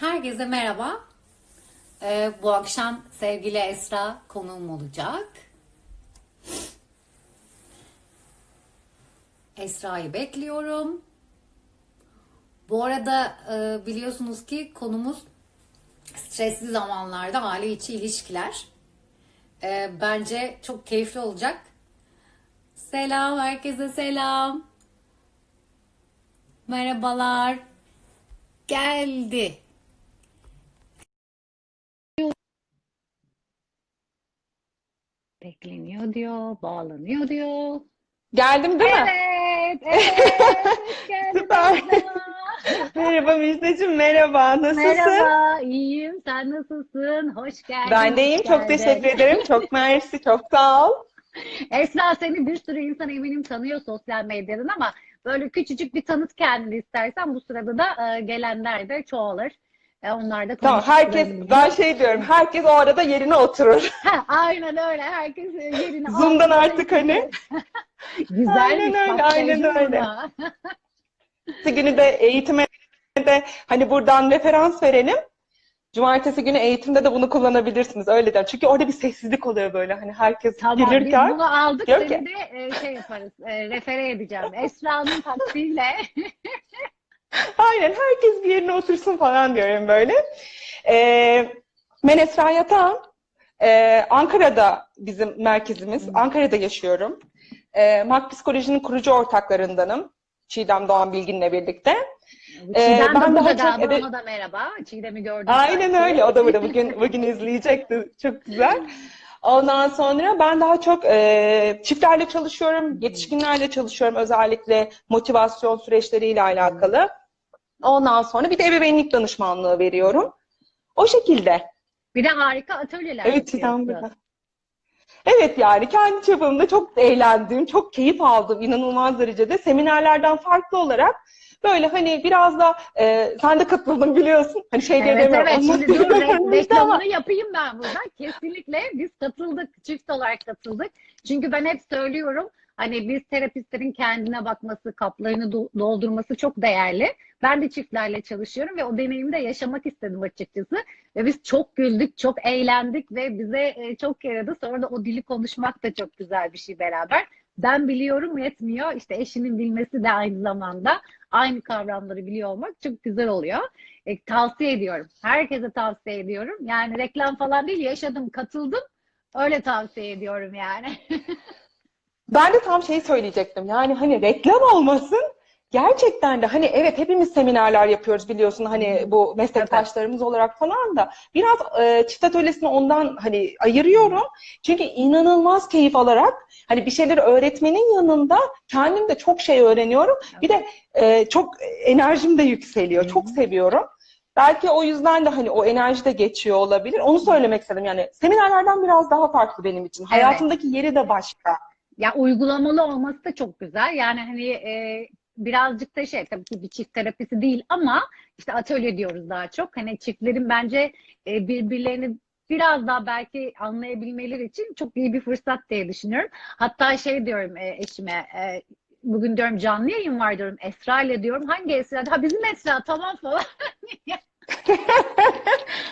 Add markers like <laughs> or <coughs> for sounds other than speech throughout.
Herkese merhaba. Ee, bu akşam sevgili Esra konuğum olacak. Esra'yı bekliyorum. Bu arada e, biliyorsunuz ki konumuz stresli zamanlarda aile içi ilişkiler. Ee, bence çok keyifli olacak. Selam, herkese selam. Merhabalar. Geldi. Bekleniyor diyor, bağlanıyor diyor. Geldim değil mi? Evet, evet. <laughs> Süper. Merhaba Müjdeciğim, merhaba. Nasılsın? Merhaba, iyiyim. Sen nasılsın? Hoş geldin. Ben de iyiyim. Çok teşekkür ederim. Çok mersi. Çok sağ ol. Esra seni bir sürü insan eminim tanıyor sosyal medyadan ama böyle küçücük bir tanıt kendini istersen bu sırada da e, gelenler de çoğalır. E, onlar da Tamam, herkes, ben şey diyorum, herkes o arada yerine oturur. <laughs> Ha, aynen öyle. Herkes yerine <laughs> Zoom'dan artık hani. <laughs> Güzelmiş. Aynen öyle, bak, aynen öyle. günü de eğitime de hani buradan referans verelim. Cumartesi günü eğitimde de bunu kullanabilirsiniz. Öyle der. Çünkü orada bir sessizlik oluyor böyle. Hani herkes Tamam gelirken. bunu aldık seni ki- de e, şey yaparız e, refere edeceğim. Esra'nın taktiğiyle <laughs> Aynen herkes bir yerine otursun falan diyorum böyle. Ee, ben Esra Yatan. Ee, Ankara'da bizim merkezimiz. Ankara'da yaşıyorum. Ee, Mak Psikoloji'nin kurucu ortaklarındanım. Çiğdem Doğan Bilgin'le birlikte. Ee, Çiğdem ben de daha çok galiba ede- ona da merhaba. Çiğdem'i gördüm. Aynen sanki. öyle. O da burada bugün <laughs> bugün izleyecekti. Çok güzel. Ondan sonra ben daha çok e, çiftlerle çalışıyorum, yetişkinlerle çalışıyorum özellikle motivasyon süreçleriyle alakalı. Ondan sonra bir de ebeveynlik danışmanlığı veriyorum. O şekilde. Bir de harika atölyeler Evet yapıyorsun. Evet yani kendi çapımda çok eğlendim, çok keyif aldım inanılmaz derecede. Seminerlerden farklı olarak böyle hani biraz da e, sen de katıldın biliyorsun. Hani şey Evet demiyorum, evet şimdi dur re- ama- reklamını yapayım ben burada. Kesinlikle biz katıldık, çift olarak katıldık. Çünkü ben hep söylüyorum hani biz terapistlerin kendine bakması, kaplarını do- doldurması çok değerli. Ben de çiftlerle çalışıyorum ve o deneyimi de yaşamak istedim açıkçası. Ve biz çok güldük, çok eğlendik ve bize e, çok yaradı. Sonra da o dili konuşmak da çok güzel bir şey beraber. Ben biliyorum yetmiyor. İşte eşinin bilmesi de aynı zamanda aynı kavramları biliyor olmak çok güzel oluyor. E, tavsiye ediyorum. Herkese tavsiye ediyorum. Yani reklam falan değil, yaşadım, katıldım. Öyle tavsiye ediyorum yani. <laughs> Ben de tam şeyi söyleyecektim. Yani hani reklam olmasın. Gerçekten de hani evet hepimiz seminerler yapıyoruz biliyorsun hani bu meslektaşlarımız olarak falan da biraz e, çift atölyesini ondan hani ayırıyorum. Çünkü inanılmaz keyif alarak hani bir şeyleri öğretmenin yanında kendim de çok şey öğreniyorum. Bir de e, çok enerjim de yükseliyor. Çok seviyorum. Belki o yüzden de hani o enerji de geçiyor olabilir. Onu söylemek istedim. Yani seminerlerden biraz daha farklı benim için. Hayatımdaki yeri de başka. Ya uygulamalı olması da çok güzel. Yani hani e, birazcık da şey tabii ki bir çift terapisi değil ama işte atölye diyoruz daha çok. Hani çiftlerin bence e, birbirlerini biraz daha belki anlayabilmeleri için çok iyi bir fırsat diye düşünüyorum. Hatta şey diyorum e, eşime e, bugün diyorum canlı yayın var diyorum Esra ile diyorum. Hangi Esra? Ha bizim Esra tamam falan. <laughs>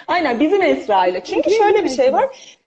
Aynen bizim Esra ile. Çünkü şöyle bir şey var.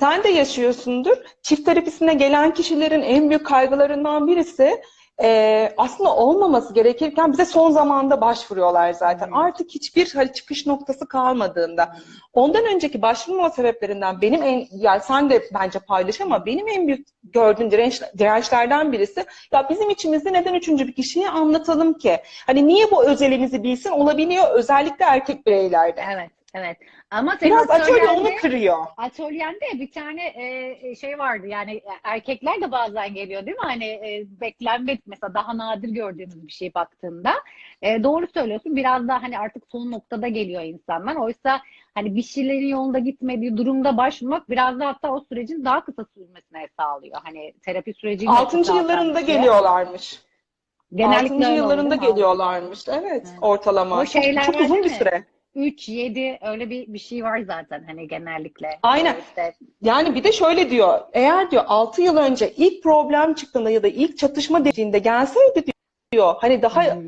Sen de yaşıyorsundur. Çift terapisine gelen kişilerin en büyük kaygılarından birisi e, aslında olmaması gerekirken bize son zamanda başvuruyorlar zaten. Evet. Artık hiçbir hani çıkış noktası kalmadığında. Ondan önceki başvurma sebeplerinden benim en, yani sen de bence paylaş ama benim en büyük gördüğüm direnç, dirençlerden birisi ya bizim içimizde neden üçüncü bir kişiyi anlatalım ki? Hani niye bu özelimizi bilsin olabiliyor özellikle erkek bireylerde. Evet, evet. Ama senin Biraz atölye atölyende- onu kırıyor. Atölyende bir tane e, şey vardı yani erkekler de bazen geliyor değil mi? Hani e, beklenmedik mesela daha nadir gördüğümüz bir şey baktığında. E, doğru söylüyorsun biraz daha hani artık son noktada geliyor insanlar. Oysa hani bir şeylerin yolunda gitmediği durumda başvurmak biraz da hatta o sürecin daha kısa sürmesine sağlıyor. Hani terapi sürecinin Altıncı yıllarında geliyorlarmış. Genellikle Altıncı öyle yıllarında oluyor, geliyorlarmış. Evet, Evet. ortalama. O Çok, şeyler çok uzun bir süre. 3, 7 öyle bir bir şey var zaten hani genellikle. Aynen. İşte Yani bir de şöyle diyor. Eğer diyor 6 yıl önce ilk problem çıktığında ya da ilk çatışma dediğinde gelseydi diyor. Hani daha Hı.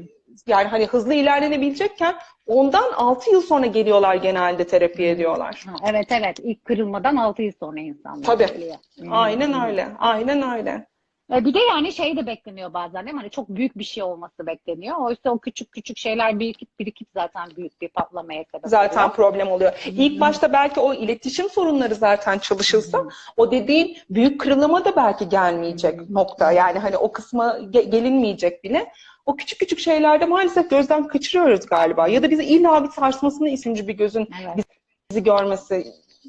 yani hani hızlı ilerlenebilecekken ondan 6 yıl sonra geliyorlar genelde terapiye diyorlar. Ha, evet evet ilk kırılmadan 6 yıl sonra insanlar Tabii. geliyor. Hmm. Aynen öyle. Aynen öyle. E, Bir de yani şey de bekleniyor bazen değil mi? Hani çok büyük bir şey olması bekleniyor. Oysa o küçük küçük şeyler birikip birikip zaten büyük bir patlamaya sebep Zaten oluyor. problem oluyor. İlk başta belki o iletişim sorunları zaten çalışılsa o dediğin büyük kırılıma da belki gelmeyecek nokta. Yani hani o kısma ge- gelinmeyecek bile. O küçük küçük şeylerde maalesef gözden kaçırıyoruz galiba. Ya da bizi illa bir sarsmasını ikinci bir gözün Evet. bizi görmesi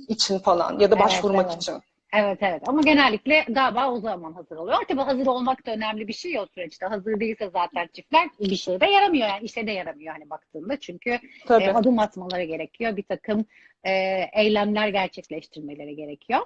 için falan ya da Evet, başvurmak evet. için. Evet evet ama genellikle galiba o zaman hazır oluyor. Tabii hazır olmak da önemli bir şey o süreçte. Hazır değilse zaten çiftler bir şeye de yaramıyor yani işe de yaramıyor hani baktığında. Çünkü Tabii. e, adım atmaları gerekiyor. Bir takım e, eylemler gerçekleştirmeleri gerekiyor.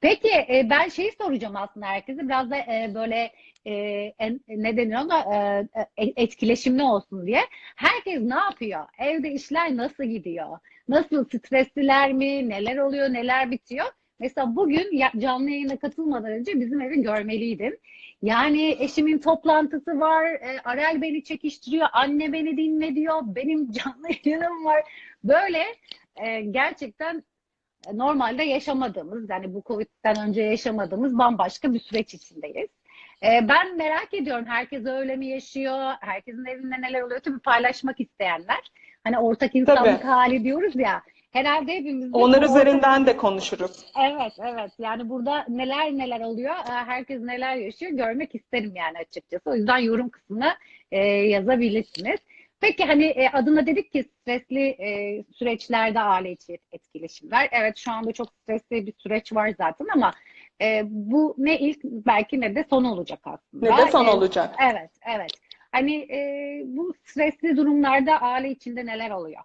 Peki e, ben şeyi soracağım aslında herkese biraz da e, böyle e, en- ne denir ona e, e, etkileşimli olsun diye. Herkes ne yapıyor? Evde işler nasıl gidiyor? Nasıl stresliler mi? Neler oluyor? Neler bitiyor? Mesela bugün canlı yayına katılmadan önce bizim evi görmeliydin. Yani eşimin toplantısı var, e, Arel beni çekiştiriyor, anne beni dinle diyor, benim <laughs> canlı yayınım var. Böyle e, gerçekten e, normalde yaşamadığımız, yani bu Covid'den önce yaşamadığımız bambaşka bir süreç içindeyiz. E, ben merak ediyorum, herkes öyle mi yaşıyor, herkesin evinde neler oluyor? Tabii paylaşmak isteyenler, hani ortak insanlık hali diyoruz ya, herhalde hepimiz Onlar üzerinden de konuşuruz. Evet, evet. Yani burada neler neler oluyor, e, herkes neler yaşıyor görmek isterim yani açıkçası. O yüzden yorum kısmına e, yazabilirsiniz. Peki hani e, adına dedik ki stresli e, süreçlerde aile içi etkileşimler. Evet şu anda çok stresli bir süreç var zaten ama e, bu ne ilk belki ne de son olacak aslında. Ne de son E, olacak. Evet, evet. Hani e, bu stresli durumlarda aile içinde neler oluyor?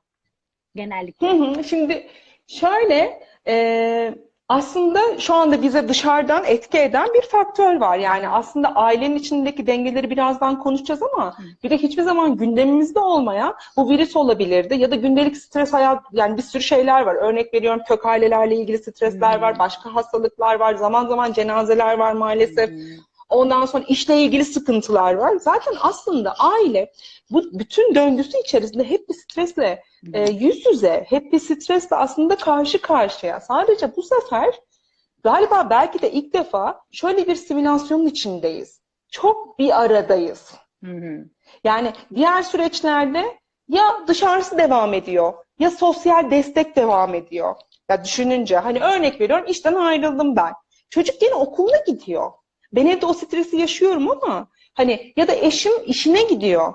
Genellikle. Hı hı. Şimdi şöyle e, aslında şu anda bize dışarıdan etki eden bir faktör var. Yani aslında ailenin içindeki dengeleri birazdan konuşacağız ama bir de hiçbir zaman gündemimizde olmayan bu virüs olabilirdi ya da gündelik stres hayat yani bir sürü şeyler var. Örnek veriyorum kök ailelerle ilgili stresler var, başka hastalıklar var, zaman zaman cenazeler var maalesef. Ondan sonra işle ilgili sıkıntılar var. Zaten aslında aile bu bütün döngüsü içerisinde hep bir stresle e, yüz yüze, hep bir stresle aslında karşı karşıya. Sadece bu sefer galiba belki de ilk defa şöyle bir simülasyonun içindeyiz. Çok bir aradayız. Hı hı. Yani diğer süreçlerde ya dışarısı devam ediyor ya sosyal destek devam ediyor. Ya düşününce hani örnek veriyorum işten ayrıldım ben. Çocuk yine okuluna gidiyor. Ben evde o stresi yaşıyorum ama hani ya da eşim işine gidiyor.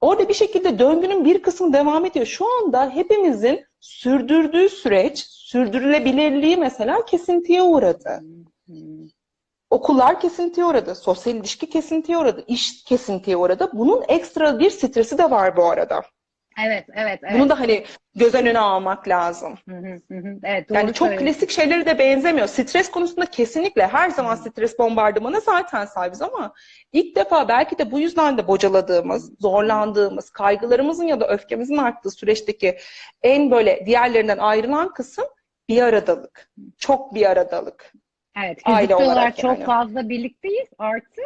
Orada bir şekilde döngünün bir kısmı devam ediyor. Şu anda hepimizin sürdürdüğü süreç, sürdürülebilirliği mesela kesintiye uğradı. Okullar kesintiye uğradı, sosyal ilişki kesintiye uğradı, iş kesintiye uğradı. Bunun ekstra bir stresi de var bu arada. Evet, evet, evet. Bunu da hani göz önüne almak lazım. Hı hı, hı hı. Evet, doğru Yani çok klasik şeyleri de benzemiyor. Stres konusunda kesinlikle her zaman stres bombardımanı zaten sahibiz ama ilk defa belki de bu yüzden de bocaladığımız, zorlandığımız, kaygılarımızın ya da öfkemizin arttığı süreçteki en böyle diğerlerinden ayrılan kısım bir aradalık. Çok bir aradalık. Evet, Aile olarak, olarak çok yani. fazla birlikteyiz. Artı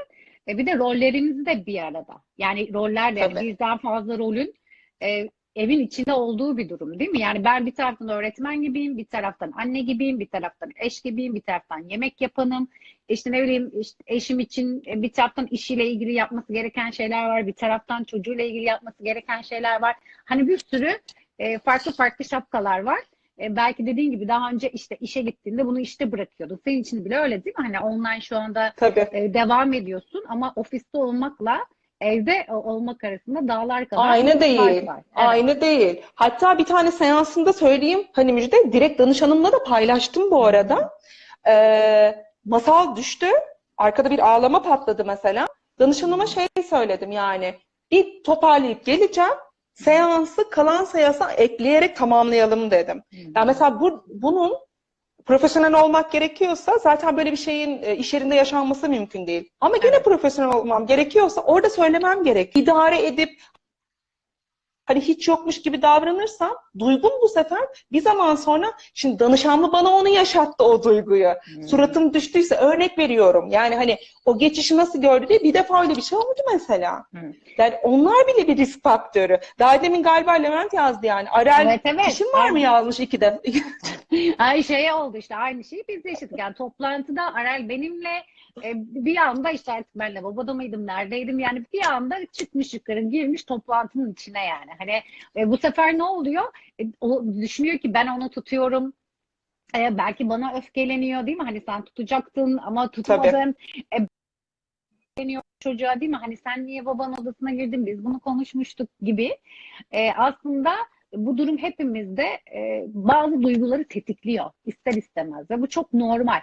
e, bir de rollerimiz de bir arada. Yani roller de yani birden fazla rolün e, evin içinde olduğu bir durum değil mi? Yani ben bir taraftan öğretmen gibiyim, bir taraftan anne gibiyim, bir taraftan eş gibiyim, bir taraftan yemek yapanım. İşte ne bileyim işte eşim için e, bir taraftan işiyle ilgili yapması gereken şeyler var, bir taraftan çocuğuyla ilgili yapması gereken şeyler var. Hani bir sürü e, farklı farklı şapkalar var. E, belki dediğin gibi daha önce işte işe gittiğinde bunu işte bırakıyordun. Senin için bile öyle değil mi? Hani online şu anda Tabii. e, devam ediyorsun ama ofiste olmakla evde olmak arasında dağlar kadar Aynı değil. var. Evet. Aynı değil. Hatta bir tane seansında söyleyeyim hani Müjde direkt danışanımla da paylaştım bu arada. Ee, masal düştü. Arkada bir ağlama patladı mesela. Danışanıma şey söyledim yani bir toparlayıp geleceğim. Seansı kalan seansa ekleyerek tamamlayalım dedim. Yani mesela bu, bunun profesyonel olmak gerekiyorsa zaten böyle bir şeyin e, iş yerinde yaşanması mümkün değil. Ama gene Evet. profesyonel olmam gerekiyorsa orada söylemem gerek. İdare edip hani hiç yokmuş gibi davranırsam duygum bu sefer bir zaman sonra şimdi danışanlı bana onu yaşattı o duyguyu. Hmm. Suratım düştüyse örnek veriyorum. Yani hani o geçişi nasıl gördü diye bir defa öyle bir şey oldu mesela. Hı. Yani onlar bile bir risk faktörü. Daha demin galiba Levent yazdı yani. Arel Evet, evet. işin var mı yazmış iki de. <laughs> Ay şey oldu işte aynı şeyi biz de yaşadık. Yani toplantıda Arel benimle e, bir anda işte artık ben lavaboda mıydım neredeydim yani bir anda çıkmış yukarı girmiş toplantının içine yani. Hani e, bu sefer ne oluyor? E, o düşünüyor ki ben onu tutuyorum. E, belki bana öfkeleniyor değil mi? Hani sen tutacaktın ama tutmadın. E, öfkeleniyor çocuğa değil mi? Hani sen niye babanın odasına girdin? Biz bunu konuşmuştuk gibi. E, aslında bu durum hepimizde e, bazı duyguları tetikliyor ister istemez ve bu çok normal.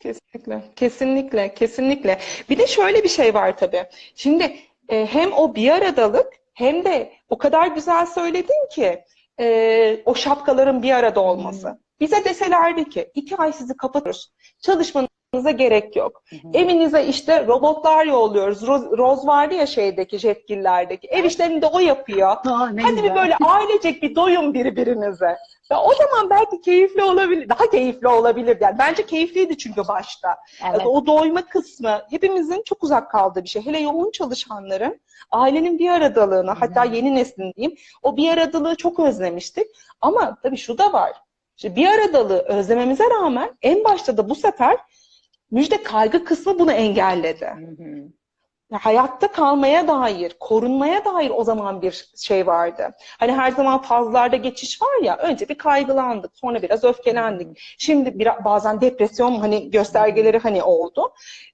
Kesinlikle, kesinlikle, kesinlikle. Bir de şöyle bir şey var tabii. Şimdi e, hem o bir aradalık hem de o kadar güzel söyledin ki e, o şapkaların bir arada olması. Bize deselerdi ki iki ay sizi kapatıyoruz. Çalışmanıza gerek yok. Evinize işte robotlar yolluyoruz. Roz, Roz vardı ya şeydeki jetgillerdeki. Ev işlerini de o yapıyor. Aa, Hadi bir güzel. böyle <laughs> ailecek bir doyun birbirinize. Ya o zaman belki keyifli olabilir. Daha keyifli olabilir. Yani bence keyifliydi çünkü başta. Evet. O doyma kısmı hepimizin çok uzak kaldığı bir şey. Hele yoğun çalışanların ailenin bir aradalığını, hatta yeni neslin diyeyim, o bir aradalığı çok özlemiştik. Ama tabii şu da var. İşte bir aradalığı özlememize rağmen en başta da bu sefer müjde kaygı kısmı bunu engelledi. Hı hı. Ya Hayatta kalmaya dair, korunmaya dair o zaman bir şey vardı. Hani her zaman fazlarda geçiş var ya, önce bir kaygılandık, sonra biraz öfkelendik. Şimdi biraz, bazen depresyon hani göstergeleri hani oldu.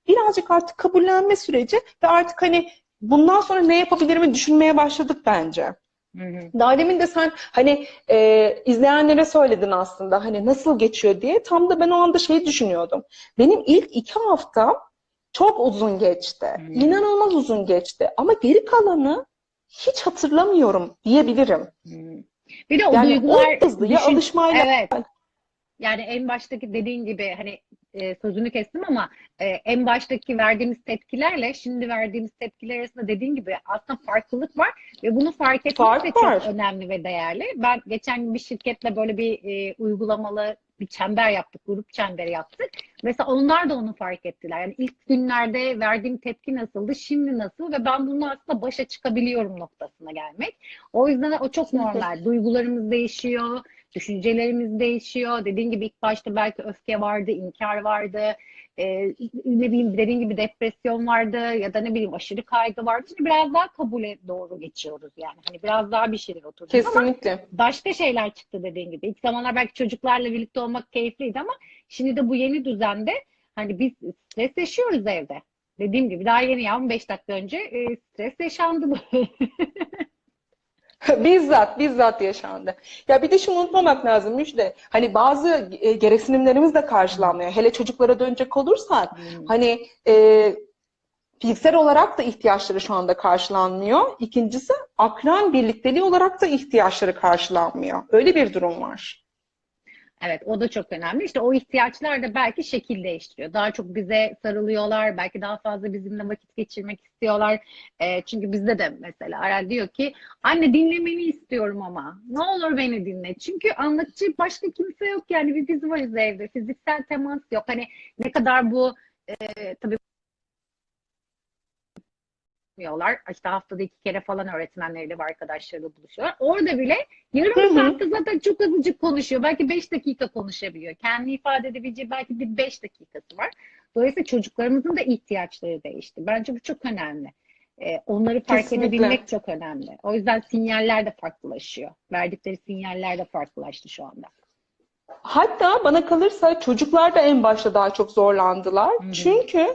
Birazcık artık kabullenme süreci ve artık hani bundan sonra ne yapabilirimi düşünmeye başladık bence. Hı hı. Daha demin de sen hani e, izleyenlere söyledin aslında hani nasıl geçiyor diye. Tam da ben o anda şeyi düşünüyordum. Benim ilk iki haftam çok uzun geçti. Hmm. İnanılmaz uzun geçti. Ama geri kalanı hiç hatırlamıyorum diyebilirim. Hı. Bir de o Yani duygular o hızlı ya düşün- alışmayla Evet. Yani en baştaki dediğin gibi hani e, sözünü kestim ama e, en baştaki verdiğimiz tepkilerle şimdi verdiğimiz tepkiler arasında dediğin gibi aslında farklılık var ve bunu fark etmek Fark de çok önemli ve değerli. Ben geçen gün bir şirketle böyle bir e, uygulamalı bir çember yaptık, grup çemberi yaptık. Mesela onlar da onu fark ettiler. Yani ilk günlerde verdiğim tepki nasıldı, şimdi nasıl ve ben bununla aslında başa çıkabiliyorum noktasına gelmek. O yüzden o çok normal. Duygularımız değişiyor, düşüncelerimiz değişiyor. Dediğin gibi ilk başta belki öfke vardı, inkar vardı, e, ne bileyim dediğin gibi depresyon vardı ya da ne bileyim aşırı kaygı vardı. Şimdi biraz daha kabule doğru geçiyoruz yani. Hani biraz daha bir şeyler oturdu ama kesinlikle. başka şeyler çıktı dediğin gibi. İlk zamanlar belki çocuklarla birlikte olmak keyifliydi ama şimdi de bu yeni düzende hani biz stres yaşıyoruz evde. Dediğim gibi daha yeni ya 15 dakika önce e, stres yaşandı. <laughs> <laughs> Bizzat, bizzat yaşandı. Ya bir de şunu unutmamak lazım Müjde. Hani bazı e, gereksinimlerimiz de karşılanmıyor. Hele çocuklara dönecek olursak hani e, fiziksel olarak da ihtiyaçları şu anda karşılanmıyor. İkincisi akran birlikteliği olarak da ihtiyaçları karşılanmıyor. Öyle bir durum var. Evet, o da çok önemli. İşte o ihtiyaçlar da belki şekil değiştiriyor. Daha çok bize sarılıyorlar, belki daha fazla bizimle vakit geçirmek istiyorlar. Ee, çünkü bizde de mesela Arel diyor ki, anne dinlemeni istiyorum ama. Ne olur beni dinle. Çünkü anlatıcı başka kimse yok yani bir biz varız evde. Fiziksel temas yok. Hani ne kadar bu e, tabii yapmıyorlar. İşte haftada iki kere falan öğretmenleriyle ve arkadaşlarıyla buluşuyorlar. Orada bile yarım Hı hı. saatte zaten çok azıcık konuşuyor. Belki beş dakika konuşabiliyor. Kendini ifade edebileceği belki bir beş dakikası var. Dolayısıyla çocuklarımızın da ihtiyaçları değişti. Bence bu çok önemli. Ee, onları fark Kesinlikle. edebilmek çok önemli. O yüzden sinyaller de farklılaşıyor. Verdikleri sinyaller de farklılaştı şu anda. Hatta bana kalırsa çocuklar da en başta daha çok zorlandılar. Hı hı. Çünkü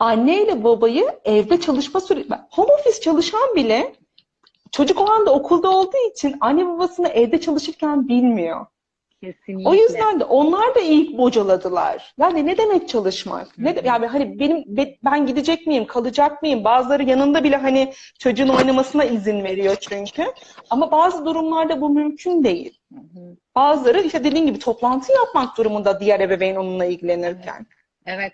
anne ile babayı evde çalışma süreci... Home office çalışan bile çocuk o anda okulda olduğu için anne babasını evde çalışırken bilmiyor. Kesinlikle. O yüzden de onlar da ilk bocaladılar. Yani ne demek çalışmak? Ne de, yani hani benim be- ben gidecek miyim, kalacak mıyım? Bazıları yanında bile hani çocuğun oynamasına izin veriyor çünkü. Ama bazı durumlarda bu mümkün değil. Hı hı. Bazıları işte dediğin gibi toplantı yapmak durumunda diğer ebeveyn onunla ilgilenirken. Evet,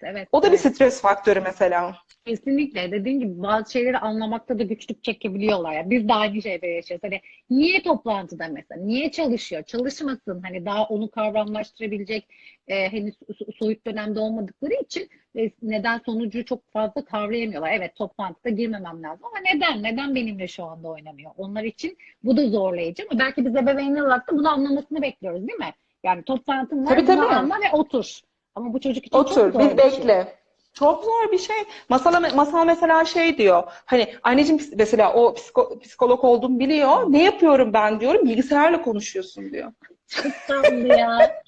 evet. O da bir evet. stres faktörü mesela. Kesinlikle. Dediğim gibi bazı şeyleri anlamakta da güçlük çekebiliyorlar. Yani biz de aynı şeyde yaşıyoruz. Hani niye toplantıda mesela? Niye çalışıyor? Çalışmasın. Hani daha onu kavramlaştırabilecek e, henüz so- soyut dönemde olmadıkları için e, neden sonucu çok fazla kavrayamıyorlar. Evet toplantıda girmemem lazım ama neden? Neden benimle şu anda oynamıyor? Onlar için bu da zorlayıcı ama belki biz ebeveynler olarak da bunu anlamasını bekliyoruz değil mi? Yani toplantın var Tabii, tabii. anla ve otur. Ama bu çocuk için çok Otur, zor bir bir şey. bekle. Çok zor bir şey. Masal, masal mesela şey diyor. Hani anneciğim mesela o psiko- psikolog olduğumu biliyor. Ne yapıyorum ben diyorum. Bilgisayarla konuşuyorsun diyor. Çok tatlı ya.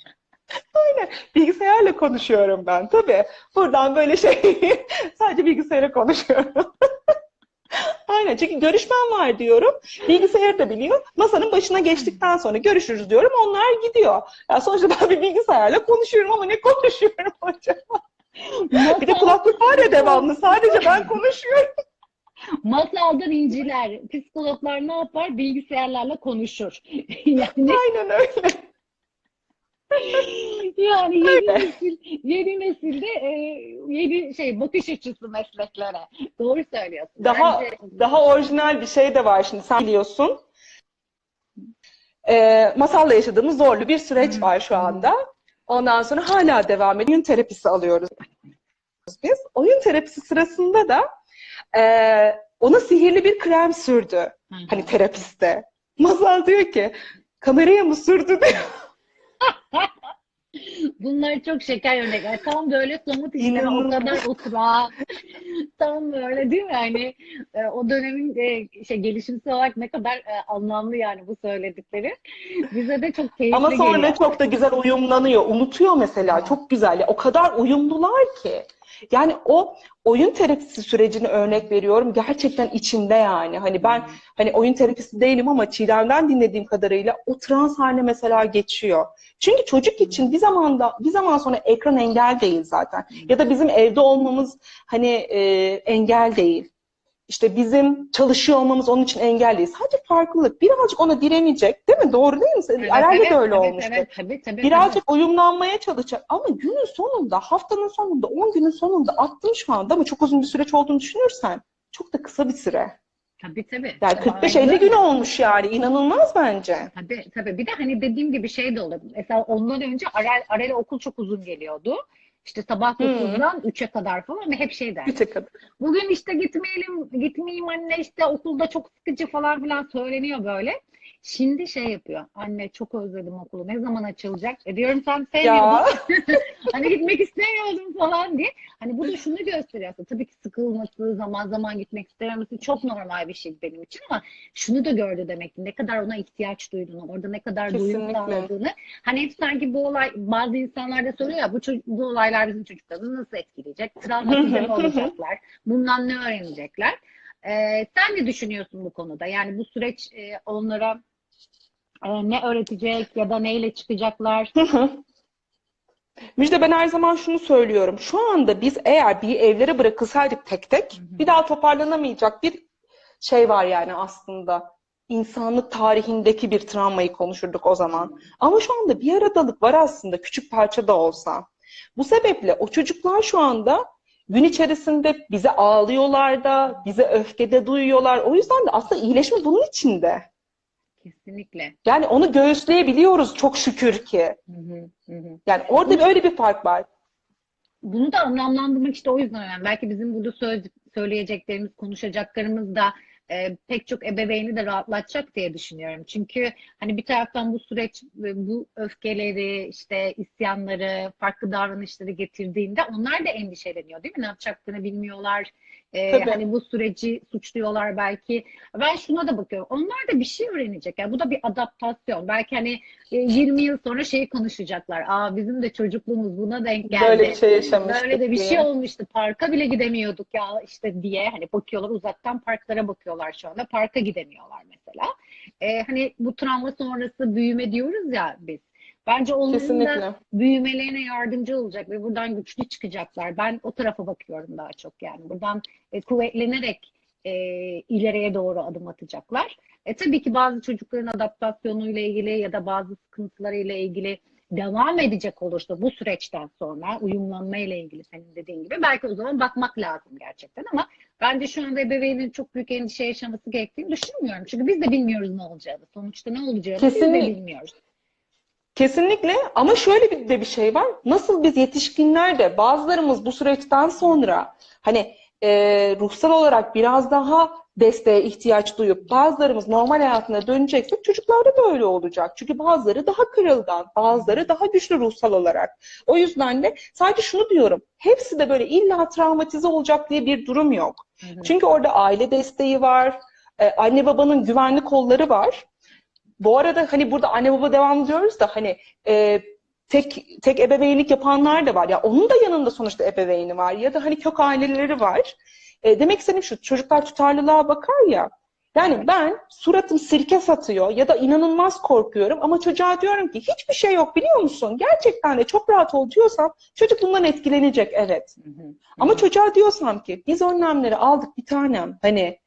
<laughs> Bilgisayarla konuşuyorum ben tabii. Buradan böyle şey <laughs> sadece bilgisayara konuşuyorum. <laughs> Aynen çünkü görüşmem var diyorum. Bilgisayarı da biliyor. Masanın başına geçtikten sonra görüşürüz diyorum. Onlar gidiyor. Ya sonuçta ben bir bilgisayarla konuşuyorum ama ne konuşuyorum <laughs> acaba? Bir de kulaklık var ya devamlı. Sadece ben konuşuyorum. Masaldan inciler. Psikologlar ne yapar? Bilgisayarlarla konuşur. <laughs> Yani Aynen öyle. <laughs> yani yeni nesil, yeni nesilde e, yeni şey bakış açısı mesleklere. Doğru söylüyorsun. Daha Bence- daha orijinal bir şey de var şimdi. Sen biliyorsun. Ee, masalla yaşadığımız zorlu bir süreç var şu anda. Ondan sonra hala devam ediyor. Oyun terapisi alıyoruz biz. Oyun terapisi sırasında da e, ona sihirli bir krem sürdü. Hani terapiste. Masal diyor ki kameraya mı sürdü diyor. <laughs> Bunlar çok şeker örnekler. Tam böyle somut işte o kadar oturak. Tam böyle değil mi? Hani e, o dönemin e, şey gelişimsel olarak ne kadar e, anlamlı yani bu söyledikleri. Bize de çok keyifli Ama sonra geliyor. çok da güzel uyumlanıyor. Unutuyor mesela. Çok güzel. O kadar uyumlular ki. Yani o oyun terapisi sürecini örnek veriyorum. Gerçekten içimde yani. Hani ben hani oyun terapisi değilim ama Çiğdem'den dinlediğim kadarıyla o trans haline mesela geçiyor. Çünkü çocuk için bir zamanda bir zaman sonra ekran engel değil zaten. Ya da bizim evde olmamız hani e, engel değil. İşte bizim çalışıyor olmamız onun için engel değil. Sadece farklılık. Birazcık ona direnecek. Değil mi? Doğru değil mi? Evet, Aral'de evet, de öyle evet, olmuştu. Evet, tabii, tabii, Birazcık uyumlanmaya çalışacak. Ama günün sonunda, haftanın sonunda, 10 günün sonunda attım şu anda ama çok uzun bir süreç olduğunu düşünürsen çok da kısa bir süre. tabii. Tabii, Yani tabii. 45-50 Aynen gün olmuş yani. İnanılmaz bence. Tabii tabii. Bir de hani dediğim gibi şey de olur. Mesela ondan önce Arel, Arel'e okul çok uzun geliyordu. İşte sabah Hı. 9'dan 3'e kadar falan hep şey der. Bir tek kadar. Bugün işte gitmeyelim, gitmeyeyim anne işte okulda çok sıkıcı falan filan söyleniyor böyle. Şimdi şey yapıyor. Anne çok özledim okulu. Ne zaman açılacak? E diyorum sen sevmiyordun. <laughs> Hani gitmek istemiyordum falan diye. Hani bu da şunu gösteriyor aslında. Tabii ki sıkılması, zaman zaman gitmek istememesi çok normal bir şey benim için ama şunu da gördü demek ki ne kadar ona ihtiyaç duyduğunu, orada ne kadar duyum sağladığını. Hani hep sanki bu olay bazı insanlar da soruyor ya bu, bu olaylar bizim çocuklarımızı nasıl etkileyecek? Travmatize <laughs> mi olacaklar? Bundan ne öğrenecekler? Ee, sen ne düşünüyorsun bu konuda? Yani bu süreç e, onlara e, ne öğretecek ya da neyle çıkacaklar? Müjde ben her zaman şunu söylüyorum. Şu anda biz eğer bir evlere bırakılsaydık tek tek bir daha toparlanamayacak bir şey var yani aslında. İnsanlık tarihindeki bir travmayı konuşurduk o zaman. Ama şu anda bir aradalık var aslında küçük parça da olsa. Bu sebeple o çocuklar şu anda gün içerisinde bize ağlıyorlar da, bize öfkede duyuyorlar. O yüzden de aslında iyileşme bunun içinde. Kesinlikle. Yani onu göğüsleyebiliyoruz çok şükür ki. Hı hı, hı hı. Yani orada böyle bir fark var. Bunu da anlamlandırmak işte o yüzden önemli. Belki bizim burada söz, söyleyeceklerimiz, konuşacaklarımız da e, pek çok ebeveyni de rahatlatacak diye düşünüyorum. Çünkü hani bir taraftan bu süreç e, bu öfkeleri, işte isyanları, farklı davranışları getirdiğinde onlar da endişeleniyor değil mi? Ne yapacaklarını bilmiyorlar. E, Tabii. hani bu süreci suçluyorlar belki. Ben şuna da bakıyorum. Onlar da bir şey öğrenecek. Yani bu da bir adaptasyon. Belki hani e, 20 yıl sonra şeyi konuşacaklar. Aa bizim de çocukluğumuz buna denk geldi. Böyle bir şey yaşamıştık Böyle de bir diye. şey olmuştu. Parka bile gidemiyorduk ya işte diye hani bakıyorlar uzaktan parklara bakıyorlar şu anda. Parka gidemiyorlar mesela. Ee, hani bu travma sonrası büyüme diyoruz ya biz. Bence onların da Kesinlikle. büyümelerine yardımcı olacak ve buradan güçlü çıkacaklar. Ben o tarafa bakıyorum daha çok yani. Buradan e, kuvvetlenerek e, ileriye doğru adım atacaklar. E, tabii ki bazı çocukların adaptasyonuyla ilgili ya da bazı sıkıntılarıyla ilgili devam edecek olursa bu süreçten sonra uyumlanma ile ilgili senin dediğin gibi belki o zaman bakmak lazım gerçekten ama bence şu anda ebeveynin çok büyük endişe yaşaması gerektiğini düşünmüyorum. Çünkü biz de bilmiyoruz ne olacağını. Sonuçta ne olacağını biz de Kesinlikle. bilmiyoruz. Kesinlikle ama şöyle bir de bir şey var. Nasıl biz yetişkinler de bazılarımız bu süreçten sonra hani e, ruhsal olarak biraz daha desteğe ihtiyaç duyup bazılarımız normal hayatına döneceksek çocuklarda da öyle olacak. Çünkü bazıları daha kırılgan, bazıları daha güçlü ruhsal olarak. O yüzden de sadece şunu diyorum. Hepsi de böyle illa travmatize olacak diye bir durum yok. Hı hı. Çünkü orada aile desteği var, e, anne babanın güvenli kolları var. Bu arada hani burada anne baba devam diyoruz da hani e, tek tek ebeveynlik yapanlar da var. Ya onun da yanında sonuçta ebeveyni var ya da hani kök aileleri var. E, demek istediğim şu çocuklar tutarlılığa bakar ya. Yani ben suratım sirke satıyor ya da inanılmaz korkuyorum ama çocuğa diyorum ki hiçbir şey yok biliyor musun? Gerçekten de çok rahat ol diyorsam çocuk bundan etkilenecek evet. Hı hı. Ama çocuğa diyorsam ki biz önlemleri aldık bir tanem hani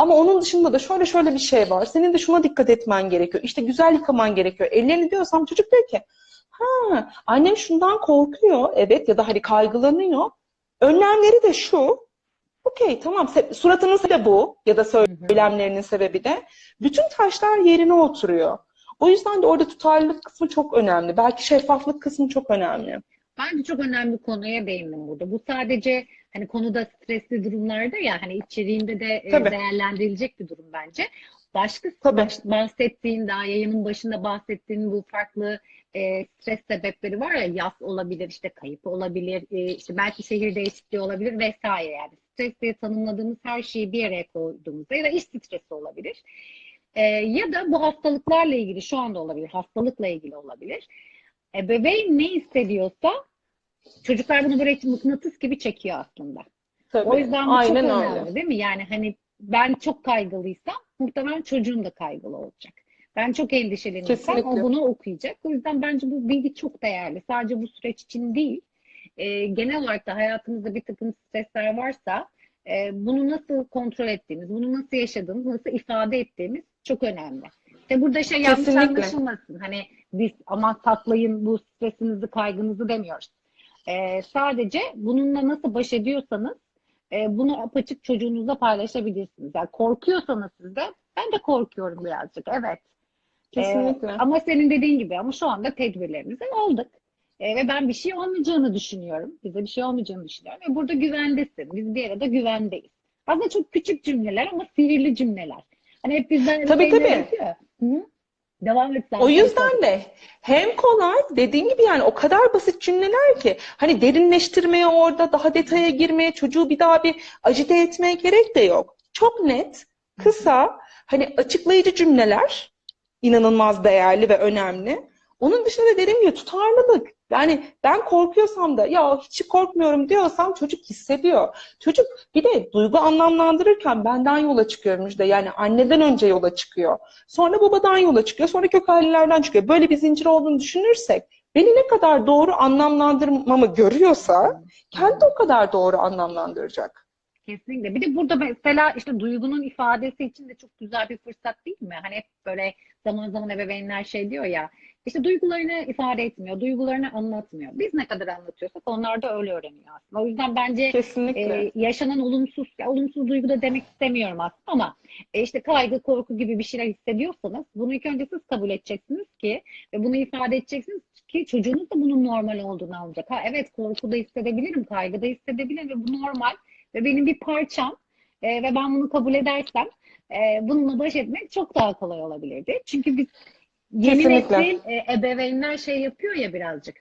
ama onun dışında da şöyle şöyle bir şey var. Senin de şuna dikkat etmen gerekiyor. İşte güzel yıkaman gerekiyor. Ellerini diyorsam çocuk diyor ki ha annem şundan korkuyor evet ya da hani kaygılanıyor. Önlemleri de şu. Okey tamam suratının sebebi bu ya da söylemlerinin sebebi de. Bütün taşlar yerine oturuyor. O yüzden de orada tutarlılık kısmı çok önemli. Belki şeffaflık kısmı çok önemli. Bence çok önemli konuya değindim burada. Bu sadece hani konuda stresli durumlarda ya hani içeriğinde de e, Tabii. değerlendirilecek bir durum bence. Başka Tabii. bahsettiğin daha yayının başında bahsettiğin bu farklı e, stres sebepleri var ya yas olabilir işte kayıp olabilir e, işte belki şehir değişikliği olabilir vesaire yani stres diye tanımladığımız her şeyi bir araya koyduğumuzda ya da iş stresi olabilir. E, ya da bu hastalıklarla ilgili şu anda olabilir hastalıkla ilgili olabilir. Ebeveyn ne hissediyorsa çocuklar bunu böyle mıknatıs gibi çekiyor aslında. Tabii. O yüzden bu Aynen çok öyle. önemli değil mi? Yani hani ben çok kaygılıysam muhtemelen çocuğum da kaygılı olacak. Ben çok endişeleniyorsam o bunu okuyacak. O yüzden bence bu bilgi çok değerli. Sadece bu süreç için değil. e, genel olarak da hayatımızda bir takım stresler varsa e, bunu nasıl kontrol ettiğimiz, bunu nasıl yaşadığımız, nasıl ifade ettiğimiz çok önemli. İşte burada şey yanlış Kesinlikle. anlaşılmasın. Hani biz aman saklayın bu stresinizi, kaygınızı demiyoruz. E, sadece bununla nasıl baş ediyorsanız e, bunu apaçık çocuğunuzla paylaşabilirsiniz. Yani korkuyorsanız siz de ben de korkuyorum birazcık. Evet. Kesinlikle. Ee, ama senin dediğin gibi ama şu anda tedbirlerimizi aldık. Ee, ve ben bir şey olmayacağını düşünüyorum. Bize bir şey olmayacağını düşünüyorum. Ve burada güvendesin. Biz bir arada güvendeyiz. Aslında çok küçük cümleler ama sihirli cümleler. Hani hep bizden Tabii, tabii. Hı? Devam et sen. O yüzden de hem kolay dediğin gibi yani o kadar basit cümleler ki hani derinleştirmeye orada daha detaya girmeye çocuğu bir daha bir acite etmeye gerek de yok. Çok net, kısa, hani açıklayıcı cümleler inanılmaz değerli ve önemli. Onun dışında da dediğim gibi tutarlılık. Yani ben korkuyorsam da ya hiç korkmuyorum diyorsam çocuk hissediyor. Çocuk bir de duygu anlamlandırırken benden yola çıkıyor Müjde. Yani anneden önce yola çıkıyor. Sonra babadan yola çıkıyor. Sonra kök ailelerden çıkıyor. Böyle bir zincir olduğunu düşünürsek beni ne kadar doğru anlamlandırmamı görüyorsa kendi o kadar doğru anlamlandıracak. Kesinlikle. Bir de burada mesela işte duygunun ifadesi için de çok güzel bir fırsat değil mi? Hani hep böyle zaman zaman ebeveynler şey diyor ya işte duygularını ifade etmiyor, duygularını anlatmıyor. Biz ne kadar anlatıyorsak onlar da öyle öğreniyor aslında. O yüzden bence Kesinlikle. e, yaşanan olumsuz, ya olumsuz duygu da demek istemiyorum aslında ama e, işte kaygı, korku gibi bir şeyler hissediyorsanız bunu ilk önce siz kabul edeceksiniz ki ve bunu ifade edeceksiniz ki çocuğunuz da bunun normal olduğunu anlayacak. Ha evet korku da hissedebilirim, kaygı da hissedebilirim ve bu normal ve benim bir parçam e, ve ben bunu kabul edersem e, bununla baş etmek çok daha kolay olabilirdi. Çünkü biz yeni nesil e, ebeveynler şey yapıyor ya birazcık.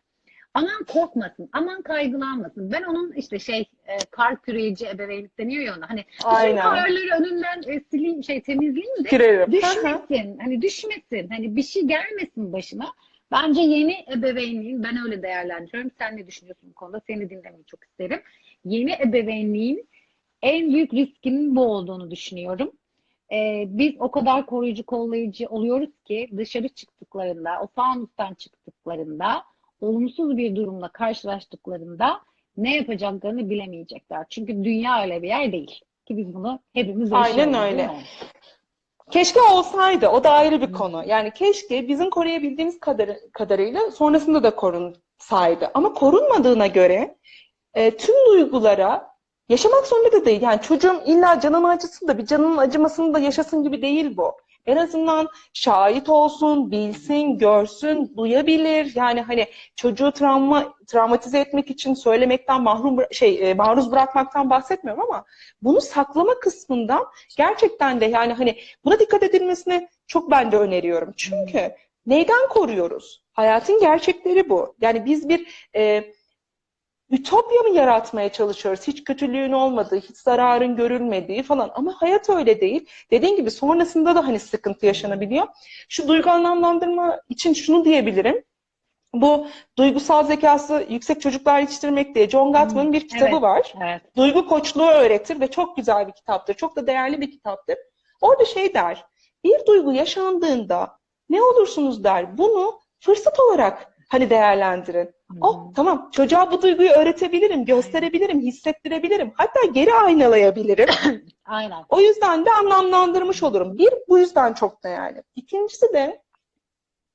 Aman korkmasın, aman kaygılanmasın. Ben onun işte şey e, kar küreyici ebeveynlik deniyor ya ona. Hani bütün Aynen. karları önünden e, sileyim, şey temizleyeyim de hı. düşmesin. Hani düşmesin. Hani bir şey gelmesin başına. Bence yeni ebeveynliğin, ben öyle değerlendiriyorum. Sen ne düşünüyorsun bu konuda? Seni dinlemeyi çok isterim. Yeni ebeveynliğin en büyük riskinin bu olduğunu düşünüyorum. Ee, biz o kadar koruyucu, kollayıcı oluyoruz ki dışarı çıktıklarında, o fanustan çıktıklarında, olumsuz bir durumla karşılaştıklarında ne yapacaklarını bilemeyecekler. Çünkü dünya öyle bir yer değil. Ki biz bunu hepimiz Aynen öyle. Keşke olsaydı. O da ayrı bir konu. Yani keşke bizim koruyabildiğimiz kadar, kadarıyla sonrasında da korunsaydı. Ama korunmadığına göre e, tüm duygulara yaşamak zorunda da değil. Yani çocuğum illa canımı acısın da bir canının acımasını da yaşasın gibi değil bu. En azından şahit olsun, bilsin, görsün, duyabilir. Yani hani çocuğu travma travmatize etmek için söylemekten mahrum şey e, maruz bırakmaktan bahsetmiyorum ama bunu saklama kısmından gerçekten de yani hani buna dikkat edilmesini çok ben de öneriyorum. Çünkü neyden koruyoruz? Hayatın gerçekleri bu. Yani biz bir e, ütopya mı yaratmaya çalışıyoruz? Hiç kötülüğün olmadığı, hiç zararın görülmediği falan. Ama hayat öyle değil. Dediğin gibi sonrasında da hani sıkıntı yaşanabiliyor. Şu duygu anlamlandırma için şunu diyebilirim. Bu duygusal zekası yüksek çocuklar yetiştirmek diye John Gottman'ın bir kitabı evet. var. Evet. Duygu koçluğu öğretir ve çok güzel bir kitaptır. Çok da değerli bir kitaptır. Orada şey der, bir duygu yaşandığında ne olursunuz der, bunu fırsat olarak hani değerlendirin. Oh tamam çocuğa bu duyguyu öğretebilirim, gösterebilirim, hissettirebilirim. Hatta geri aynalayabilirim. <coughs> Aynen. O yüzden de anlamlandırmış olurum. Bir, bu yüzden çok değerli. İkincisi de,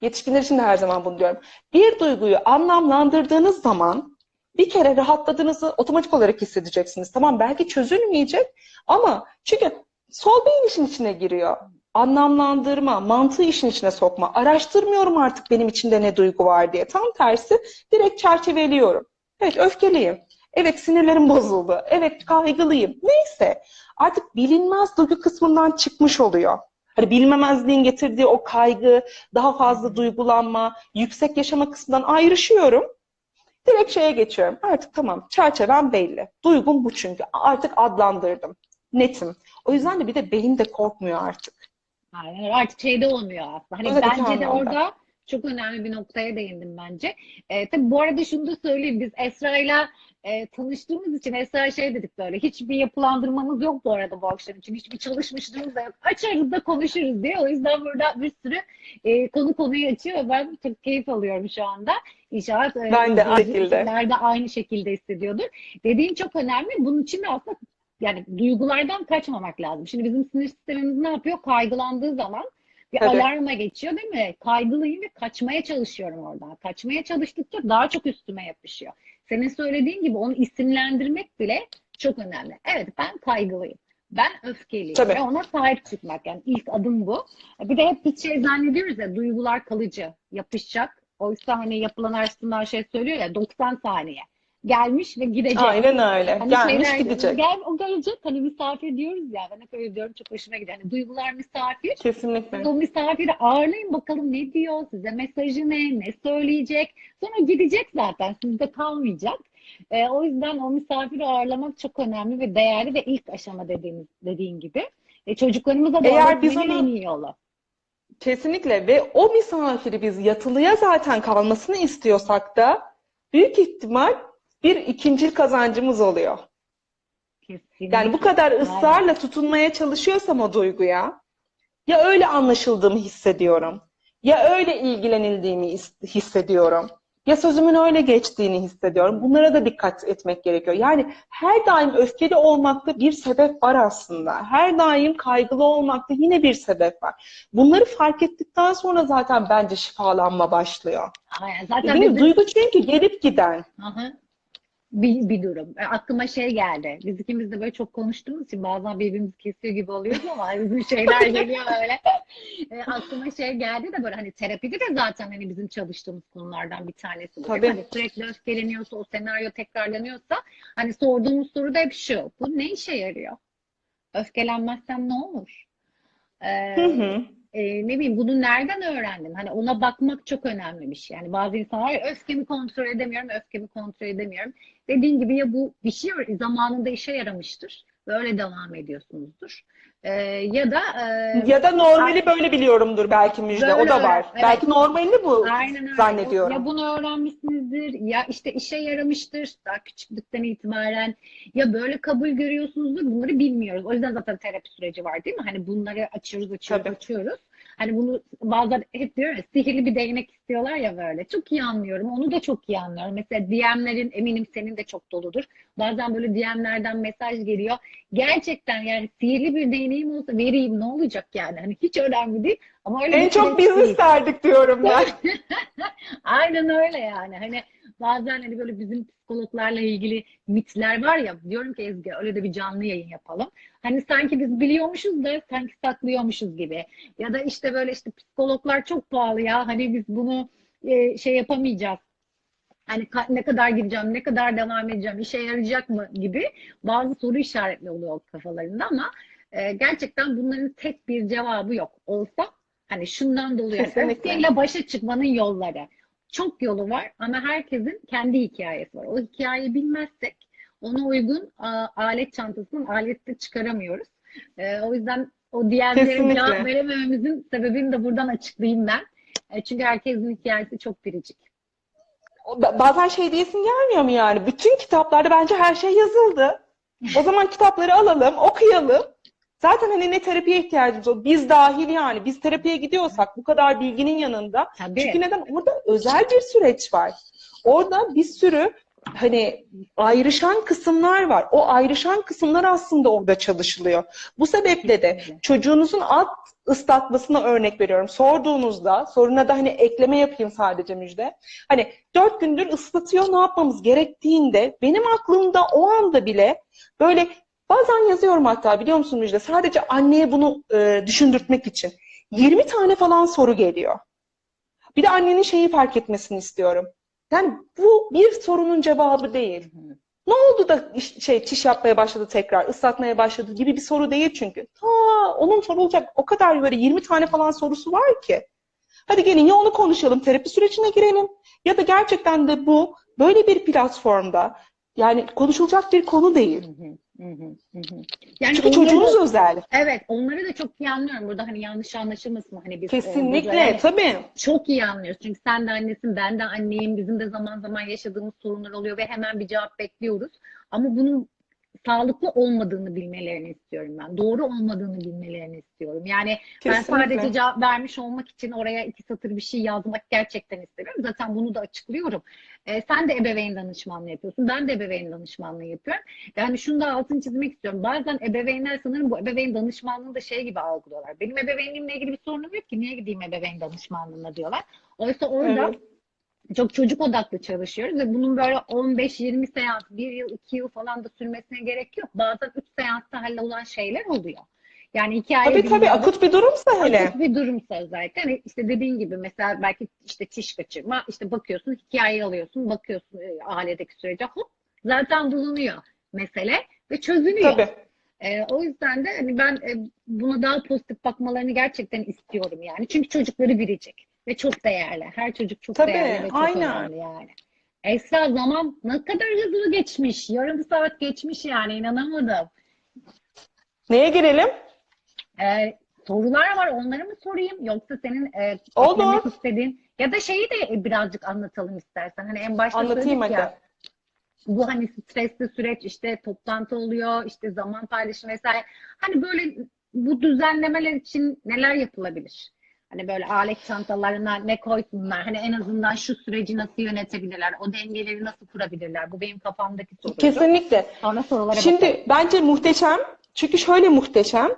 yetişkinler için de her zaman bunu diyorum. Bir duyguyu anlamlandırdığınız zaman bir kere rahatladığınızı otomatik olarak hissedeceksiniz. Tamam belki çözülmeyecek ama çünkü sol beyin işin içine giriyor. Anlamlandırma, mantığı işin içine sokma. Araştırmıyorum artık benim içinde ne duygu var diye. Tam tersi direkt çerçeveliyorum. Evet öfkeliyim. Evet sinirlerim bozuldu. Evet kaygılıyım. Neyse artık bilinmez duygu kısmından çıkmış oluyor. Hani bilinmemezliğin getirdiği o kaygı, daha fazla duygulanma, yüksek yaşama kısmından ayrışıyorum. Direkt şeye geçiyorum. Artık tamam çerçevem belli. Duygum bu çünkü. Artık adlandırdım. Netim. O yüzden de bir de beyin de korkmuyor artık. Aynen. Artık şeyde olmuyor aslında. Hani Öyle bence de orada çok önemli bir noktaya değindim bence. E, tabii bu arada şunu da söyleyeyim. Biz Esra'yla e, tanıştığımız için Esra şey dedik böyle. Hiçbir yapılandırmamız yok bu arada bu akşam için. Hiçbir çalışmışlığımız da yok. Açarız da konuşuruz diye. O yüzden burada bir sürü e, konu konuyu açıyor. ve Ben çok keyif alıyorum şu anda. İnşallah e, Ben de aynı şekilde. de aynı şekilde hissediyordur. Dediğin çok önemli. Bunun için de aslında yani duygulardan kaçmamak lazım. Şimdi bizim sinir sistemimiz ne yapıyor? Kaygılandığı zaman bir Tabii. alarma geçiyor değil mi? Kaygılıyım ve kaçmaya çalışıyorum oradan. Kaçmaya çalıştıkça daha çok üstüme yapışıyor. Senin söylediğin gibi onu isimlendirmek bile çok önemli. Evet ben kaygılıyım. Ben öfkeliyim. Tabii. Ve ona sahip çıkmak. Yani ilk adım bu. Bir de hep bir şey zannediyoruz ya duygular kalıcı, yapışacak. Oysa hani yapılan araştırmalar şey söylüyor ya 90 saniye. Gelmiş ve gidecek. Aynen öyle. Hani Gelmiş şeyler- gidecek. Gel, o gelecek. Hani misafir diyoruz ya. Ben hep öyle diyorum. Çok hoşuma gidiyor. Hani duygular misafir. Kesinlikle. O misafiri ağırlayın bakalım ne diyor, size mesajı ne, ne söyleyecek. Sonra gidecek zaten, sizde kalmayacak. Ee, o yüzden o misafiri ağırlamak çok önemli ve değerli ve ilk aşama dediğimiz dediğin gibi. E, çocuklarımıza da Eğer biz onu- en iyi yolu. Kesinlikle ve o misafiri biz yatılıya zaten kalmasını istiyorsak da büyük ihtimal bir ikincil kazancımız oluyor. Kesinlikle. Yani bu kadar ısrarla tutunmaya çalışıyorsam o duyguya ya öyle anlaşıldığımı hissediyorum ya öyle ilgilenildiğimi is- hissediyorum ya sözümün öyle geçtiğini hissediyorum. Bunlara da dikkat etmek gerekiyor. Yani her daim öfkeli olmakta bir sebep var aslında. Her daim kaygılı olmakta yine bir sebep var. Bunları fark ettikten sonra zaten bence şifalanma başlıyor. Aynen. Zaten Değil bizim- Duygu çünkü gelip giden. Aha. Bir, bir durum. E, Aklıma şey geldi. Biz ikimiz de böyle çok konuştuğumuz için bazen birbirimizi kesiyor gibi oluyoruz ama <laughs> bizim şeyler geliyor öyle. E, aklıma şey geldi de böyle hani terapide de zaten hani bizim çalıştığımız konulardan bir tanesi bu. Tabii. Hani sürekli öfkeleniyorsa, o senaryo tekrarlanıyorsa hani sorduğumuz soru da hep şu. Bu ne işe yarıyor? Öfkelenmezsem ne olur? E, Hı hı. E, ne bileyim bunu nereden öğrendin? Hani ona bakmak çok önemli bir şey. Yani bazı insanlar öfkemi kontrol edemiyorum, öfkemi kontrol edemiyorum. Dediğin gibi ya bu bir şey zamanında işe yaramıştır ve öyle devam ediyorsunuzdur. E, ya da e, Ya da normali böyle biliyorumdur belki Müjde. O Böyle da öyle, var. evet. Belki normalini bu Aynen öyle. zannediyorum. Ya bunu öğrenmişsinizdir, ya işte işe yaramıştır daha küçüklükten itibaren, ya böyle kabul görüyorsunuzdur, bunları bilmiyoruz. O yüzden zaten terapi süreci var değil mi? Hani bunları açıyoruz, açıyoruz, Tabii. açıyoruz. Hani bunu bazen hep diyor ya sihirli bir değnek istiyorlar ya böyle. Çok iyi anlıyorum. Onu da çok iyi anlıyorum. Mesela DM'lerin eminim senin de çok doludur. Bazen böyle DM'lerden mesaj geliyor. Gerçekten yani sihirli bir değneğim olsa vereyim ne olacak yani? Hani hiç önemli değil. Ama öyle En çok biz isterdik diyorum ben. <laughs> Aynen öyle yani. Hani bazen hani böyle bizim psikologlarla ilgili mitler var ya diyorum ki Ezgi öyle de bir canlı yayın yapalım. Hani sanki biz biliyormuşuz da sanki saklıyormuşuz gibi. Ya da işte böyle işte psikologlar çok pahalı ya. Hani biz bunu e, şey yapamayacağız. Hani ne kadar gideceğim, ne kadar devam edeceğim, işe yarayacak mı gibi bazı soru işaretli oluyor kafalarında ama e, gerçekten bunların tek bir cevabı yok. Olsa hani şundan dolayı öfkeyle başa çıkmanın yolları. Çok yolu var ama herkesin kendi hikayesi var. O hikayeyi bilmezsek ona uygun a, alet çantasının aleti çıkaramıyoruz. E, o yüzden o diğerlere Kesinlikle. cevap veremememizin sebebini de buradan açıklayayım ben. E, çünkü herkesin hikayesi çok biricik. Ba- Bazen şey diyesin gelmiyor mu yani? Bütün kitaplarda bence her şey yazıldı. O zaman kitapları alalım, okuyalım. Zaten hani ne terapiye ihtiyacımız olur? Biz dahil yani. Biz terapiye gidiyorsak bu kadar bilginin yanında. Tabii. Çünkü neden? Orada özel bir süreç var. Orada bir sürü hani ayrışan kısımlar var. O ayrışan kısımlar aslında orada çalışılıyor. Bu sebeple de çocuğunuzun alt ıslatmasına örnek veriyorum. Sorduğunuzda, soruna da hani ekleme yapayım sadece Müjde. Hani dört gündür ıslatıyor ne yapmamız gerektiğinde benim aklımda o anda bile böyle bazen yazıyorum hatta biliyor musun Müjde? Sadece anneye bunu e, düşündürtmek için. 20 tane falan soru geliyor. Bir de annenin şeyi fark etmesini istiyorum. Yani bu bir sorunun cevabı değil. Ne oldu da şey çiş yapmaya başladı tekrar, ıslatmaya başladı gibi bir soru değil çünkü. Ta onun sorulacak o kadar böyle 20 tane falan sorusu var ki. Hadi gelin ya onu konuşalım, terapi sürecine girelim ya da gerçekten de bu böyle bir platformda yani konuşulacak bir konu değil. Hı hı. Yani Çünkü çocuğunuz özel. Evet, onları da çok iyi anlıyorum. Burada hani yanlış anlaşılmasın hani biz e, Kesinlikle, yani tabii. çok iyi anlıyoruz. Çünkü sen de annesin, ben de anneyim. Bizim de zaman zaman yaşadığımız sorunlar oluyor ve hemen bir cevap bekliyoruz. Ama bunun sağlıklı olmadığını bilmelerini istiyorum ben. Doğru olmadığını bilmelerini istiyorum. Yani ben Kesinlikle. sadece cevap vermiş olmak için oraya iki satır bir şey yazmak gerçekten istemiyorum. Zaten bunu da açıklıyorum. Ee, sen de ebeveyn danışmanlığı yapıyorsun. Ben de ebeveyn danışmanlığı yapıyorum. Yani şunu da altını çizmek istiyorum. Bazen ebeveynler sanırım bu ebeveyn danışmanlığını da şey gibi algılıyorlar. Benim ebeveynimle ilgili bir sorunum yok ki. Niye gideyim ebeveyn danışmanlığına diyorlar. Oysa orada Evet. Çok çocuk odaklı çalışıyoruz ve bunun böyle 15-20 seans, 1 yıl, 2 yıl falan da sürmesine gerek yok. Bazen 3 seansta hallolulan şeyler oluyor. Yani hikaye Tabii tabii akut bir durumsa hele. Akut bir durumsa özellikle. Hani işte dediğin gibi mesela belki işte çiş kaçırma, işte bakıyorsun hikayeyi alıyorsun, bakıyorsun e, ailedeki sürece hop zaten bulunuyor mesele ve çözülüyor. Tabii. E, o yüzden de hani ben e, buna daha pozitif bakmalarını gerçekten istiyorum yani. Çünkü çocukları biricik ve çok değerli. Her çocuk çok Tabii, değerli ve çok aynen. önemli yani. Esra zaman ne kadar hızlı geçmiş. Yarım saat geçmiş yani inanamadım. Neye girelim? Ee, sorular var onları mı sorayım yoksa senin e, Olur. istediğin ya da şeyi de birazcık anlatalım istersen. Hani en başta Anlatayım hadi. ya bu hani stresli süreç işte toplantı oluyor işte zaman paylaşımı vesaire. Hani böyle bu düzenlemeler için neler yapılabilir? Hani böyle alet çantalarına ne koysunlar? Hani en azından şu süreci nasıl yönetebilirler? O dengeleri nasıl kurabilirler? Bu benim kafamdaki soru. Kesinlikle. Sonra sorulara Şimdi bakalım. bence muhteşem. Çünkü şöyle muhteşem.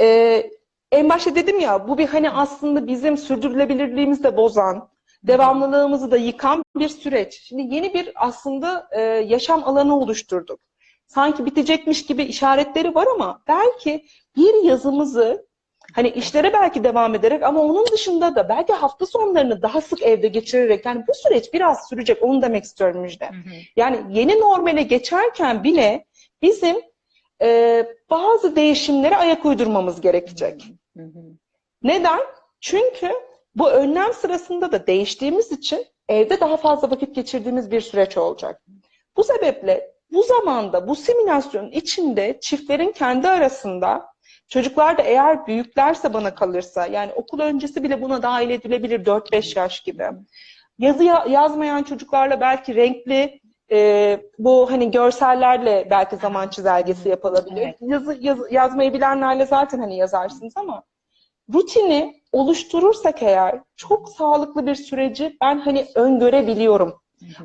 Ee, en başta dedim ya bu bir hani aslında bizim sürdürülebilirliğimizi de bozan, devamlılığımızı da yıkan bir süreç. Şimdi yeni bir aslında e, yaşam alanı oluşturduk. Sanki bitecekmiş gibi işaretleri var ama belki bir yazımızı hani işlere belki devam ederek ama onun dışında da belki hafta sonlarını daha sık evde geçirerek yani bu süreç biraz sürecek onu demek istiyorum Müjde. Hı hı. Yani yeni normale geçerken bile bizim e, bazı değişimlere ayak uydurmamız gerekecek. Hı hı. Neden? Çünkü bu önlem sırasında da değiştiğimiz için evde daha fazla vakit geçirdiğimiz bir süreç olacak. Bu sebeple bu zamanda bu simülasyonun içinde çiftlerin kendi arasında çocuklar da eğer büyüklerse bana kalırsa yani okul öncesi bile buna dahil edilebilir 4-5 yaş gibi. Yazı ya- yazmayan çocuklarla belki renkli e, bu hani görsellerle belki zaman çizelgesi yapılabilir. Evet. Yazı, yazı- yazmayı bilenlerle zaten hani yazarsınız ama rutini oluşturursak eğer çok sağlıklı bir süreci ben hani öngörebiliyorum.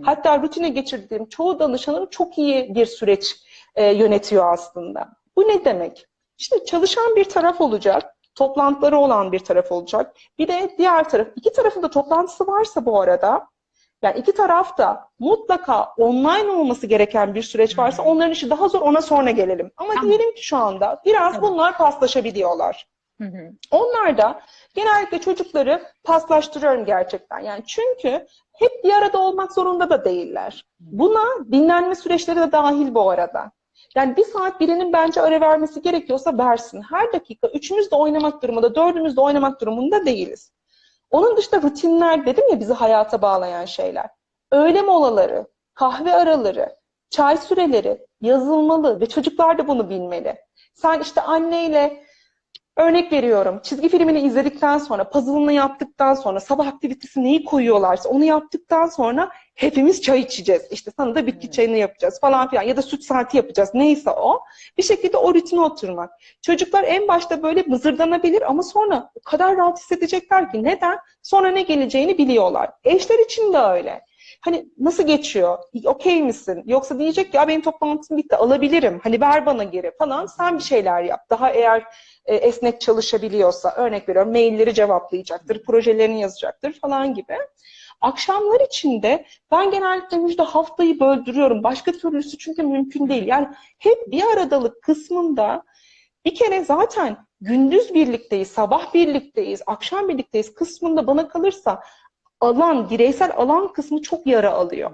Hatta rutine geçirdiğim çoğu danışanım çok iyi bir süreç e, yönetiyor aslında. Bu ne demek? İşte çalışan bir taraf olacak, toplantıları olan bir taraf olacak. Bir de diğer taraf, iki tarafın da toplantısı varsa bu arada, yani iki taraf da mutlaka online olması gereken bir süreç varsa onların işi daha zor, ona sonra gelelim. Ama Tamam. diyelim ki şu anda biraz Tamam. bunlar paslaşabiliyorlar. Hı hı. Onlar da genellikle çocukları paslaştırıyorum gerçekten. Yani çünkü hep bir arada olmak zorunda da değiller. Buna dinlenme süreçleri de dahil bu arada. Yani bir saat birinin bence ara vermesi gerekiyorsa versin. Her dakika üçümüz de oynamak durumunda, dördümüz de oynamak durumunda değiliz. Onun dışında rutinler dedim ya bizi hayata bağlayan şeyler. Öğle molaları, kahve araları, çay süreleri yazılmalı ve çocuklar da bunu bilmeli. Sen işte anneyle Örnek veriyorum. Çizgi filmini izledikten sonra, puzzle'ını yaptıktan sonra, sabah aktivitesi neyi koyuyorlarsa onu yaptıktan sonra hepimiz çay içeceğiz. İşte sana da bitki çayını yapacağız falan filan ya da süt saati yapacağız. Neyse o. Bir şekilde o rutine oturmak. Çocuklar en başta böyle mızırdanabilir ama sonra o kadar rahat hissedecekler ki neden? Sonra ne geleceğini biliyorlar. Eşler için de öyle. Hani nasıl geçiyor? Okey misin? Yoksa diyecek ya benim toplantım bitti alabilirim. Hani ver bana geri falan. Sen bir şeyler yap. Daha eğer e, esnek çalışabiliyorsa örnek veriyorum mailleri cevaplayacaktır, projelerini yazacaktır falan gibi. Akşamlar için de ben genellikle müjde haftayı böldürüyorum. Başka türlüsü çünkü mümkün değil. Yani hep bir aradalık kısmında bir kere zaten gündüz birlikteyiz, sabah birlikteyiz, akşam birlikteyiz kısmında bana kalırsa alan, bireysel alan kısmı çok yara alıyor.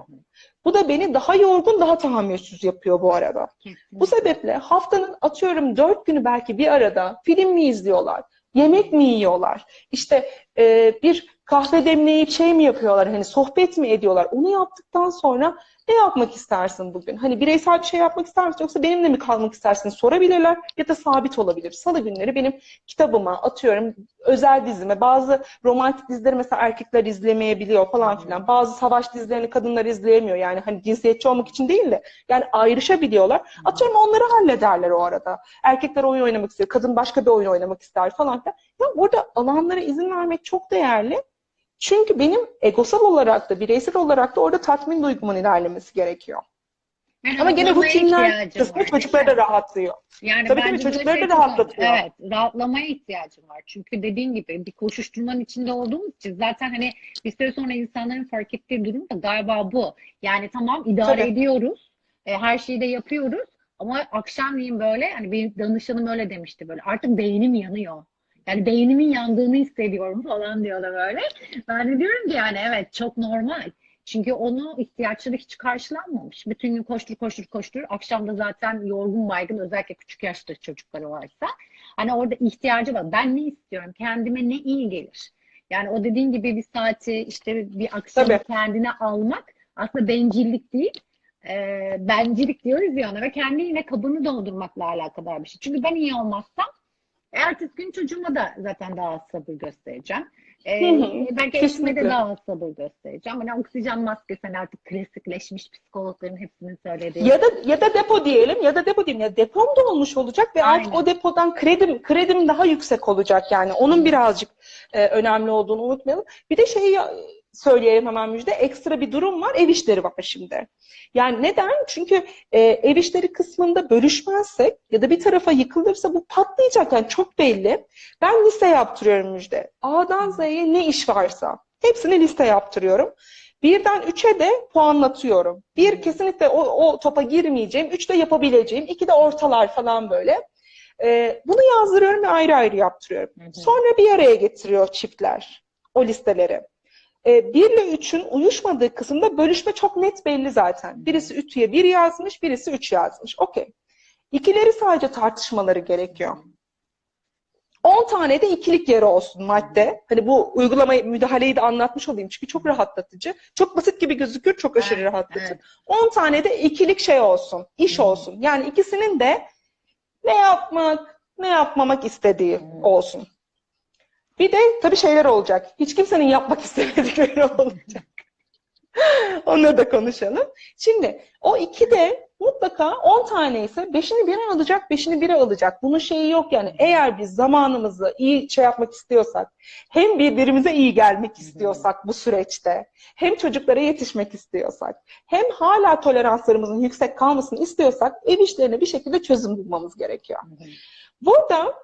Bu da beni daha yorgun, daha tahammülsüz yapıyor bu arada. Bu sebeple haftanın atıyorum dört günü belki bir arada film mi izliyorlar, yemek mi yiyorlar, işte e, bir kahve demleyip şey mi yapıyorlar, hani sohbet mi ediyorlar, onu yaptıktan sonra ne yapmak istersin bugün? Hani bireysel bir şey yapmak ister misin yoksa benimle mi kalmak istersin sorabilirler ya da sabit olabilir. Salı günleri benim kitabıma atıyorum özel dizime bazı romantik dizileri mesela erkekler izlemeyebiliyor falan filan. Bazı savaş dizilerini kadınlar izleyemiyor. Yani hani cinsiyetçi olmak için değil de yani ayrışabiliyorlar. Atıyorum onları hallederler o arada. Erkekler oyun oynamak istiyor, kadın başka bir oyun oynamak ister falan filan. Ya burada alanlara izin vermek çok değerli. Çünkü benim egosal olarak da, bireysel olarak da orada tatmin duygumun ilerlemesi gerekiyor. Yani Ama gene rutinler kısmı çocukları da rahatlıyor. Yani Tabii tabii, çocukları da rahatlatıyor. Evet, rahatlamaya ihtiyacım var. Çünkü dediğin gibi bir koşuşturmanın içinde olduğumuz için zaten hani bir süre sonra insanların fark ettiği durum da galiba bu. Yani tamam idare Tabii. ediyoruz, e, her şeyi de yapıyoruz ama akşamleyin böyle hani benim danışanım öyle demişti böyle artık beynim yanıyor. Yani beynimin yandığını hissediyorum falan diyorlar böyle. Ben de diyorum ki yani evet çok normal. Çünkü onu ihtiyaçları hiç karşılanmamış. Bütün gün koştur koştur koştur. Akşam da zaten yorgun baygın özellikle küçük yaşta çocukları varsa. Hani orada ihtiyacı var. Ben ne istiyorum? Kendime ne iyi gelir? Yani o dediğin gibi bir saati işte bir Tabii. kendine almak aslında bencillik değil. Ee, bencilik diyoruz ya ona ve kendi yine kabını doldurmakla alakadar bir şey. Çünkü ben iyi olmazsam ertesi gün çocuğuma da zaten daha az sabır göstereceğim. <laughs> Ee, belki eşime de daha az sabır göstereceğim. Hani oksijen maskesi hani artık klasikleşmiş psikologların hepsinin söylediği. Ya da ya da depo diyelim ya da depo diyelim. Ya depom da olmuş olacak ve artık Aynen. o depodan kredim kredim daha yüksek olacak yani. Onun birazcık e, önemli olduğunu unutmayalım. Bir de şeyi söyleyeyim hemen müjde. Ekstra bir durum var. Ev işleri var şimdi. Yani neden? Çünkü e, ev işleri kısmında bölüşmezsek ya da bir tarafa yıkılırsa bu patlayacak. Yani çok belli. Ben liste yaptırıyorum müjde. A'dan Z'ye ne iş varsa hepsini liste yaptırıyorum. Birden üçe de puanlatıyorum. Bir kesinlikle o, o topa girmeyeceğim. Üç de yapabileceğim. iki de ortalar falan böyle. Ee, bunu yazdırıyorum ve ayrı ayrı yaptırıyorum. Sonra bir araya getiriyor çiftler o listeleri. Ee, bir ile üçün uyuşmadığı kısımda bölüşme çok net belli zaten. Birisi ütüye bir yazmış, birisi üç yazmış. Okey. İkileri sadece tartışmaları gerekiyor. 10 tane de ikilik yeri olsun madde. Hani bu uygulamayı, müdahaleyi de anlatmış olayım. Çünkü çok rahatlatıcı. Çok basit gibi gözükür, çok aşırı Evet, rahatlatıcı. evet. 10 tane de ikilik şey olsun, iş Hı. olsun. Yani ikisinin de ne yapmak, ne yapmamak istediği Hı. olsun. Bir de tabii şeyler olacak. Hiç kimsenin yapmak <laughs> istemedikleri olacak. Onları da konuşalım. Şimdi o iki de mutlaka 10 tane ise 5'ini biri alacak, 5'ini biri alacak. Bunun şeyi yok yani. Eğer biz zamanımızı iyi şey yapmak istiyorsak, hem birbirimize iyi gelmek istiyorsak bu süreçte, hem çocuklara yetişmek istiyorsak, hem hala toleranslarımızın yüksek kalmasını istiyorsak ev işlerine bir şekilde çözüm bulmamız gerekiyor. Burada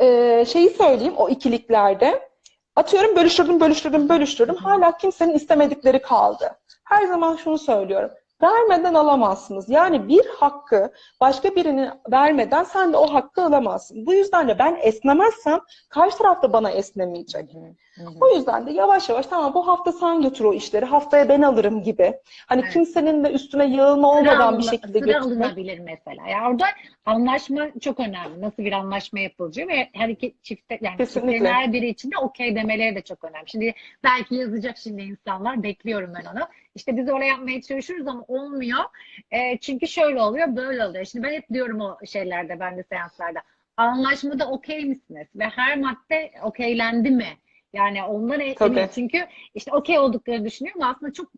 e, şeyi söyleyeyim o ikiliklerde atıyorum bölüştürdüm, bölüştürdüm, bölüştürdüm. Hala kimsenin istemedikleri kaldı. Her zaman şunu söylüyorum. Vermeden alamazsınız. Yani bir hakkı başka birine vermeden sen de o hakkı alamazsın. Bu yüzden de ben esnemezsem karşı taraf da bana esnemeyecek. O yüzden de yavaş yavaş tamam bu hafta sen götür o işleri, haftaya ben alırım gibi. Hani Evet. kimsenin de üstüne yığılma olmadan bir alına- şekilde sıra götürmek. alınabilir mesela. Yani orada anlaşma çok önemli. Nasıl bir anlaşma yapılacağı ve her iki çifte yani Kesinlikle. çiftlerin her biri için de okey demeleri de çok önemli. Şimdi belki yazacak şimdi insanlar bekliyorum ben onu. İşte biz öyle yapmaya çalışıyoruz ama olmuyor. E, çünkü şöyle oluyor, böyle oluyor. Şimdi ben hep diyorum o şeylerde, ben de seanslarda. Anlaşmada okey misiniz? Ve her madde okeylendi mi? Yani ondan. Tabii. Çünkü işte okey olduklarını düşünüyorum. Aslında çok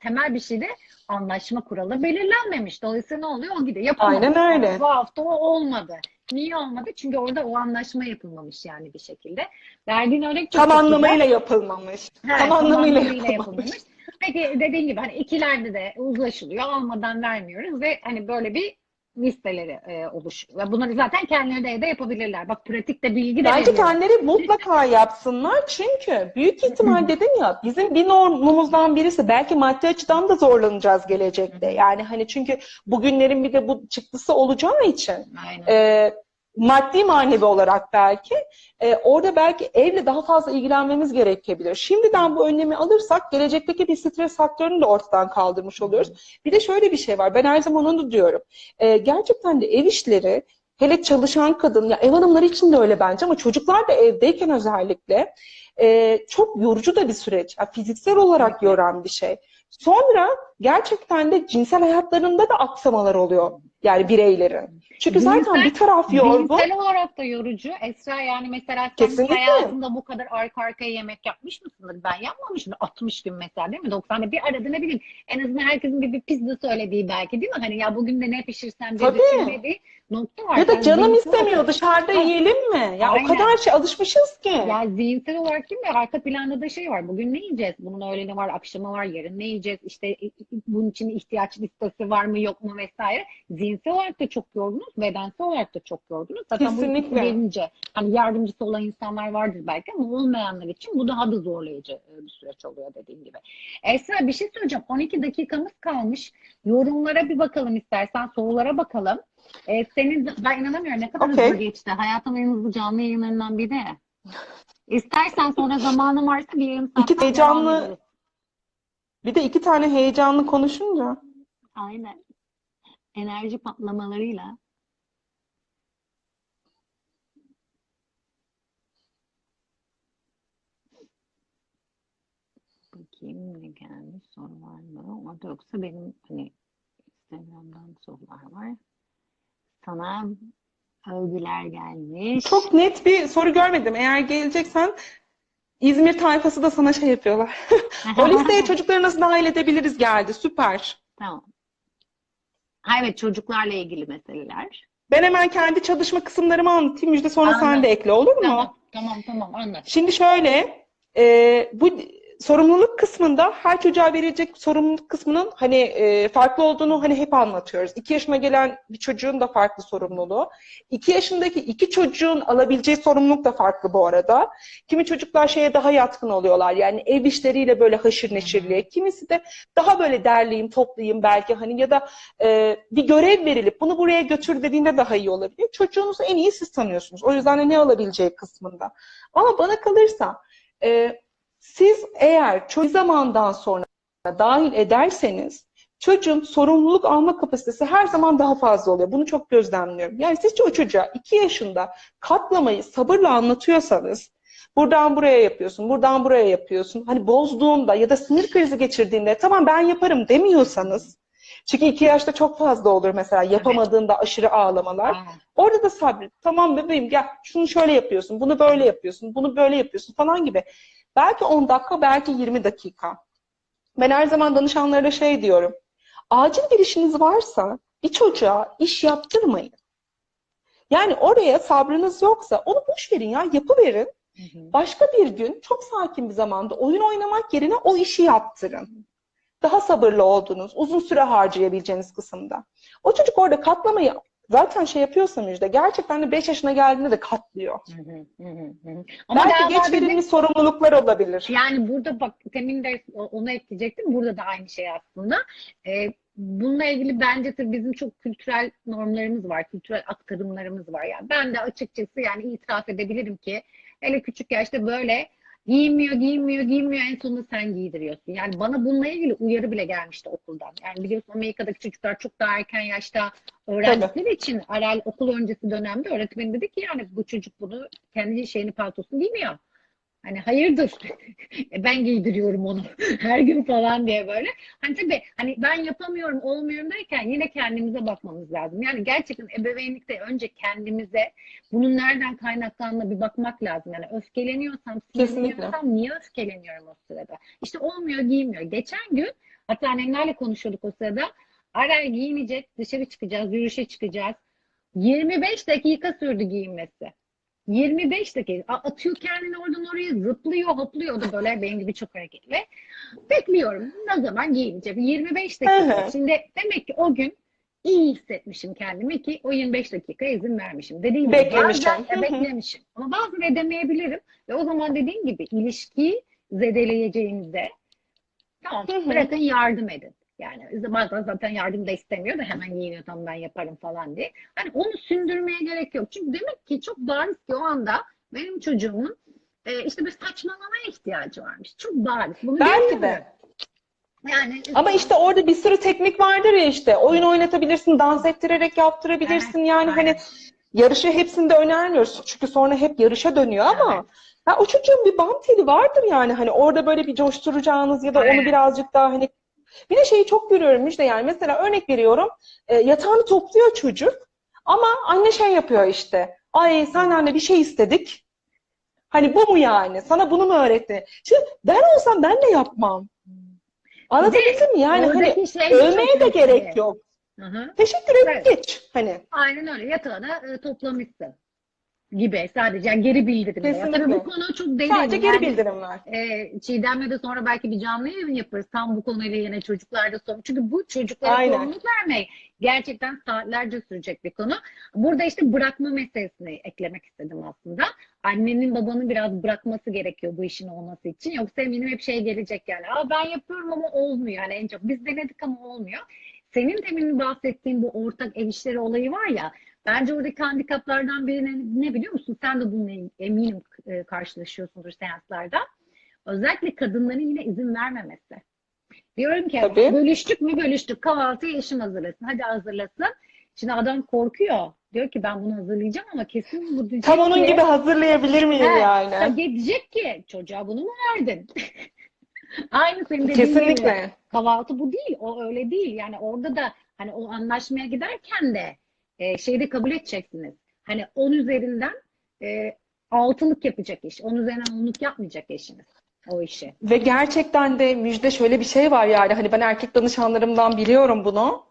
temel bir şeyde anlaşma kuralı belirlenmemiş. Dolayısıyla ne oluyor? O gidiyor. Yapılmadı. Aynen öyle. Bu hafta o olmadı. Niye olmadı? Çünkü orada o anlaşma yapılmamış yani bir şekilde. Verdiğin örnek çok Tam çok güzel. anlamıyla yapılmamış. Evet, tam anlamıyla yapılmamış. yapılmamış. Peki dediğin gibi hani ikilerde de uzlaşılıyor. Almadan vermiyoruz ve hani böyle bir listeleri e, oluşuyor. Bunları zaten kendileri de evde yapabilirler. Bak pratikte bilgi de Bence kendileri mutlaka yapsınlar çünkü büyük ihtimal dedim ya bizim bir normumuzdan birisi belki maddi açıdan da zorlanacağız gelecekte. Yani hani çünkü bugünlerin bir de bu çıktısı olacağı için Aynen. e, maddi manevi olarak belki e, orada belki evle daha fazla ilgilenmemiz gerekebilir. Şimdiden bu önlemi alırsak gelecekteki bir stres faktörünü de ortadan kaldırmış oluyoruz. Bir de şöyle bir şey var. Ben her zaman onu diyorum. E, gerçekten de ev işleri hele çalışan kadın ya ev hanımları için de öyle bence ama çocuklar da evdeyken özellikle e, çok yorucu da bir süreç. Ya, fiziksel olarak yoran bir şey. Sonra gerçekten de cinsel hayatlarında da aksamalar oluyor. Yani bireylerin. Çünkü zaten Cinsel- bir taraf yorgun. Cinsel olarak da yorucu. Esra yani mesela sen Kesinlikle. hayatında bu kadar arka arkaya yemek yapmış mısındır? Ben yapmamışım. 60 gün mesela değil mi? 90'da bir arada ne bileyim. En azından herkesin bir, bir pizza söylediği belki değil mi? Hani ya bugün de ne pişirsem diye Tabii. düşünmediği nokta var. Ya da Yani canım istemiyor olarak- dışarıda Ha. yiyelim mi? Ya Aynen. o kadar şey alışmışız ki. Ya zihinsel olarak değil mi? Arka planda da şey var. Bugün ne yiyeceğiz? Bunun öğleni var, akşamı var, yarın ne yiyeceğiz? İşte bunun için ihtiyaç listesi var mı, yok mu vesaire. Zihinsel olarak da çok yorgunuz, bedensel olarak da çok yorgunuz. Zaten bu Kesinlikle. gelince hani yardımcısı olan insanlar vardır belki ama olmayanlar için bu daha da zorlayıcı e, bir süreç oluyor dediğim gibi. Esra bir şey söyleyeceğim. 12 dakikamız kalmış. Yorumlara bir bakalım istersen, sorulara bakalım. E, senin ben inanamıyorum ne kadar Okey. hızlı geçti. Hayatımın en hızlı canlı yayınlarından biri. İstersen sonra zamanın varsa bir saat İki heyecanlı-. Bir de iki tane heyecanlı konuşunca. Aynen. Enerji patlamalarıyla. Bakayım ne gelmiş soru var mı? Orada yoksa benim hani Instagram'dan sorular var. Sana övgüler gelmiş. Çok net bir soru görmedim. Eğer geleceksen İzmir tayfası da sana şey yapıyorlar. <laughs> O listeye <laughs> çocukları nasıl dahil edebiliriz geldi. Süper. Tamam. Ha, evet çocuklarla ilgili meseleler. Ben hemen kendi çalışma kısımlarımı anlatayım. Müjde sonra sen Anladım. de ekle olur mu? Tamam, tamam, tamam anlat. Şimdi şöyle, e, bu sorumluluk kısmında her çocuğa verilecek sorumluluk kısmının hani e, farklı olduğunu hani hep anlatıyoruz. İki yaşına gelen bir çocuğun da farklı sorumluluğu. İki yaşındaki iki çocuğun alabileceği sorumluluk da farklı bu arada. Kimi çocuklar şeye daha yatkın oluyorlar. Yani ev işleriyle böyle haşır neşirliğe. Kimisi de daha böyle derleyeyim, toplayayım belki hani ya da e, bir görev verilip bunu buraya götür dediğinde daha iyi olabilir. Çocuğunuzu en iyi siz tanıyorsunuz. O yüzden de ne alabileceği kısmında. Ama bana kalırsa e, siz eğer çok zamandan sonra dahil ederseniz çocuğun sorumluluk alma kapasitesi her zaman daha fazla oluyor. Bunu çok gözlemliyorum. Yani siz o çocuğa iki yaşında katlamayı sabırla anlatıyorsanız buradan buraya yapıyorsun, buradan buraya yapıyorsun. Hani bozduğunda ya da sinir krizi geçirdiğinde tamam ben yaparım demiyorsanız çünkü iki yaşta çok fazla olur mesela yapamadığında aşırı ağlamalar. Orada da sabret. Tamam bebeğim gel şunu şöyle yapıyorsun, bunu böyle yapıyorsun, bunu böyle yapıyorsun falan gibi. Belki 10 dakika, belki 20 dakika. Ben her zaman danışanlara şey diyorum. acil bir işiniz varsa bir çocuğa iş yaptırmayın. Yani oraya sabrınız yoksa onu boş verin ya yapıverin. Başka bir gün çok sakin bir zamanda oyun oynamak yerine o işi yaptırın. Daha sabırlı olduğunuz, uzun süre harcayabileceğiniz kısımda. O çocuk orada katlamayı zaten şey yapıyorsa Müjde, gerçekten de 5 yaşına geldiğinde de katlıyor. Hı hı, hı hı, hı. Ama Belki geç bizim- verilmiş sorumluluklar olabilir. Yani burada bak temin de onu ekleyecektim. Burada da aynı şey aslında. Ee, bununla ilgili bence tabii bizim çok kültürel normlarımız var, kültürel aktarımlarımız var. Yani ben de açıkçası yani itiraf edebilirim ki hele küçük yaşta böyle giyinmiyor, giyinmiyor, giyinmiyor en sonunda sen giydiriyorsun. Yani bana bununla ilgili uyarı bile gelmişti okuldan. Yani biliyorsun Amerika'daki çocuklar çok daha erken yaşta öğrendikleri için Arel okul öncesi dönemde öğretmen dedi ki yani bu çocuk bunu kendi şeyini paltosunu giymiyor. Hani hayırdır? <laughs> E, ben giydiriyorum onu <laughs> her gün falan diye böyle. Hani tabii hani ben yapamıyorum, olmuyorum derken yine kendimize bakmamız lazım. Yani gerçekten ebeveynlikte önce kendimize bunun nereden kaynaklandığına bir bakmak lazım. Yani öfkeleniyorsam, sinirleniyorsam niye öfkeleniyorum o sırada? İşte olmuyor, giymiyor. Geçen gün hatta annemlerle konuşuyorduk o sırada. Aray giyinecek, dışarı çıkacağız, yürüyüşe çıkacağız. 25 dakika sürdü giyinmesi. 25 dakika. Atıyor kendini oradan oraya zıplıyor, hopluyor. O da böyle benim gibi çok hareketli. Bekliyorum. Ne zaman giyineceğim? 25 dakika. Hı hı. Şimdi demek ki o gün iyi hissetmişim kendimi ki o 25 dakika izin vermişim. Dediğim gibi Beklemişim. bazen beklemişim. Ama bazen edemeyebilirim. Ve o zaman dediğim gibi ilişkiyi zedeleyeceğimizde tamam Hı hı. bırakın yardım edin. Yani bazen zaten yardım da istemiyor da hemen giyiniyor tamam ben yaparım falan diye. Hani onu sündürmeye gerek yok. Çünkü demek ki çok bariz ki o anda benim çocuğumun e, işte bir saçmalamaya ihtiyacı varmış. Çok bariz. Bunu Belki de. Yani Ama işte orada bir sürü teknik vardır ya işte. Oyun oynatabilirsin, dans ettirerek yaptırabilirsin. Evet, yani hani aynen. yarışı hepsinde önermiyoruz. Çünkü sonra hep yarışa dönüyor ama Evet. ya o çocuğun bir bam teli vardır yani. Hani orada böyle bir coşturacağınız ya da Aynen. onu birazcık daha hani bir de şeyi çok görüyorum Müjde yani mesela örnek veriyorum e, yatağını topluyor çocuk ama anne şey yapıyor işte. Ay senden de bir şey istedik. Hani bu mu yani? Sana bunu mu öğretti? Şimdi ben olsam ben de yapmam. Anlatabildim mi? Yani hani şey de övmeye de gerek yok. Hı hı. Teşekkür et Evet. geç. Hani Aynen öyle. Yatağına e, toplamışsın gibi sadece yani geri bildirim. Ya. Tabii Kesinlikle. bu konu çok derin. sadece geri Yani, bildirim ver. e, Çiğdem'le de sonra belki bir canlı yayın yaparız. Tam bu konuyla yine çocuklarda sorun. Çünkü bu çocuklara Aynen. sorumluluk vermek gerçekten saatlerce sürecek bir konu. Burada işte bırakma meselesini eklemek istedim aslında. Annenin babanın biraz bırakması gerekiyor bu işin olması için. Yoksa eminim hep şey gelecek yani. Aa, ben yapıyorum ama olmuyor. Yani en çok biz denedik ama olmuyor. Senin demin bahsettiğin bu ortak ev işleri olayı var ya. Bence oradaki handikaplardan biri ne, ne biliyor musun? Sen de bununla eminim e, karşılaşıyorsundur seanslarda. Özellikle kadınların yine izin vermemesi. Diyorum ki Tabii. bölüştük mü bölüştük. Kahvaltıyı eşim hazırlasın. Hadi hazırlasın. Şimdi adam korkuyor. Diyor ki ben bunu hazırlayacağım ama kesin bu diyecek Tam onun ki, gibi hazırlayabilir miyim yani? ya diyecek ki çocuğa bunu mu verdin? <laughs> Aynı senin dediğin gibi. Kesinlikle. Kahvaltı bu değil. O öyle değil. Yani orada da hani o anlaşmaya giderken de e, şeyi de kabul edeceksiniz. Hani 10 üzerinden e, altılık yapacak iş. 10 üzerinden onluk yapmayacak eşiniz o işi. Ve gerçekten de müjde şöyle bir şey var yani hani ben erkek danışanlarımdan biliyorum bunu.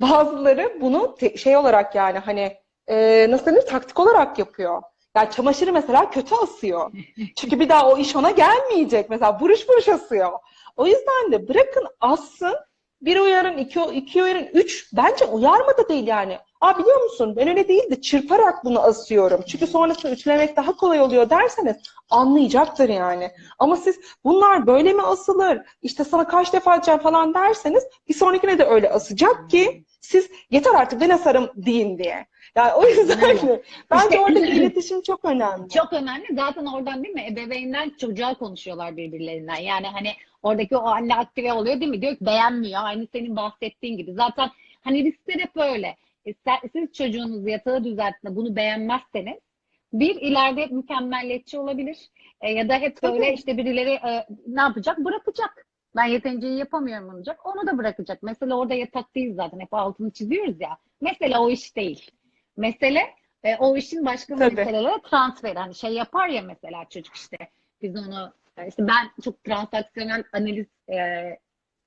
Bazıları bunu şey olarak yani hani e, nasıl denir taktik olarak yapıyor. Yani çamaşırı mesela kötü asıyor. <laughs> Çünkü bir daha o iş ona gelmeyecek. Mesela buruş buruş asıyor. O yüzden de bırakın assın. Bir uyarın, iki, iki uyarın, üç. Bence uyarma da değil yani. Aa biliyor musun ben öyle değil de çırparak bunu asıyorum. Çünkü sonrasında ütülemek daha kolay oluyor derseniz anlayacaktır yani. Ama siz bunlar böyle mi asılır? İşte sana kaç defa atacağım falan derseniz bir sonrakine de öyle asacak ki siz yeter artık ben asarım deyin diye. Yani o yüzden de bence İşte- oradaki <laughs> iletişim çok önemli. Çok önemli. Zaten oradan değil mi? Ebeveynden çocuğa konuşuyorlar birbirlerinden. Yani hani oradaki o anne aktive oluyor değil mi? Diyor ki beğenmiyor. Aynı senin bahsettiğin gibi. Zaten hani riskler hep öyle. E, Siz çocuğunuz yatağı düzelttiğinde bunu beğenmezseniz bir ileride mükemmelliyetçi olabilir. E, ya da hep böyle işte birileri e, ne yapacak? Bırakacak. Ben yeterince iyi yapamıyorum olacak. Onu da bırakacak. Mesela orada yatak değil zaten. Hep altını çiziyoruz ya. Mesela o iş değil. Mesele e, o işin başka Tabii. meselelere transfer. Hani şey yapar ya mesela çocuk işte biz onu e, işte ben çok transaksiyonel analiz e,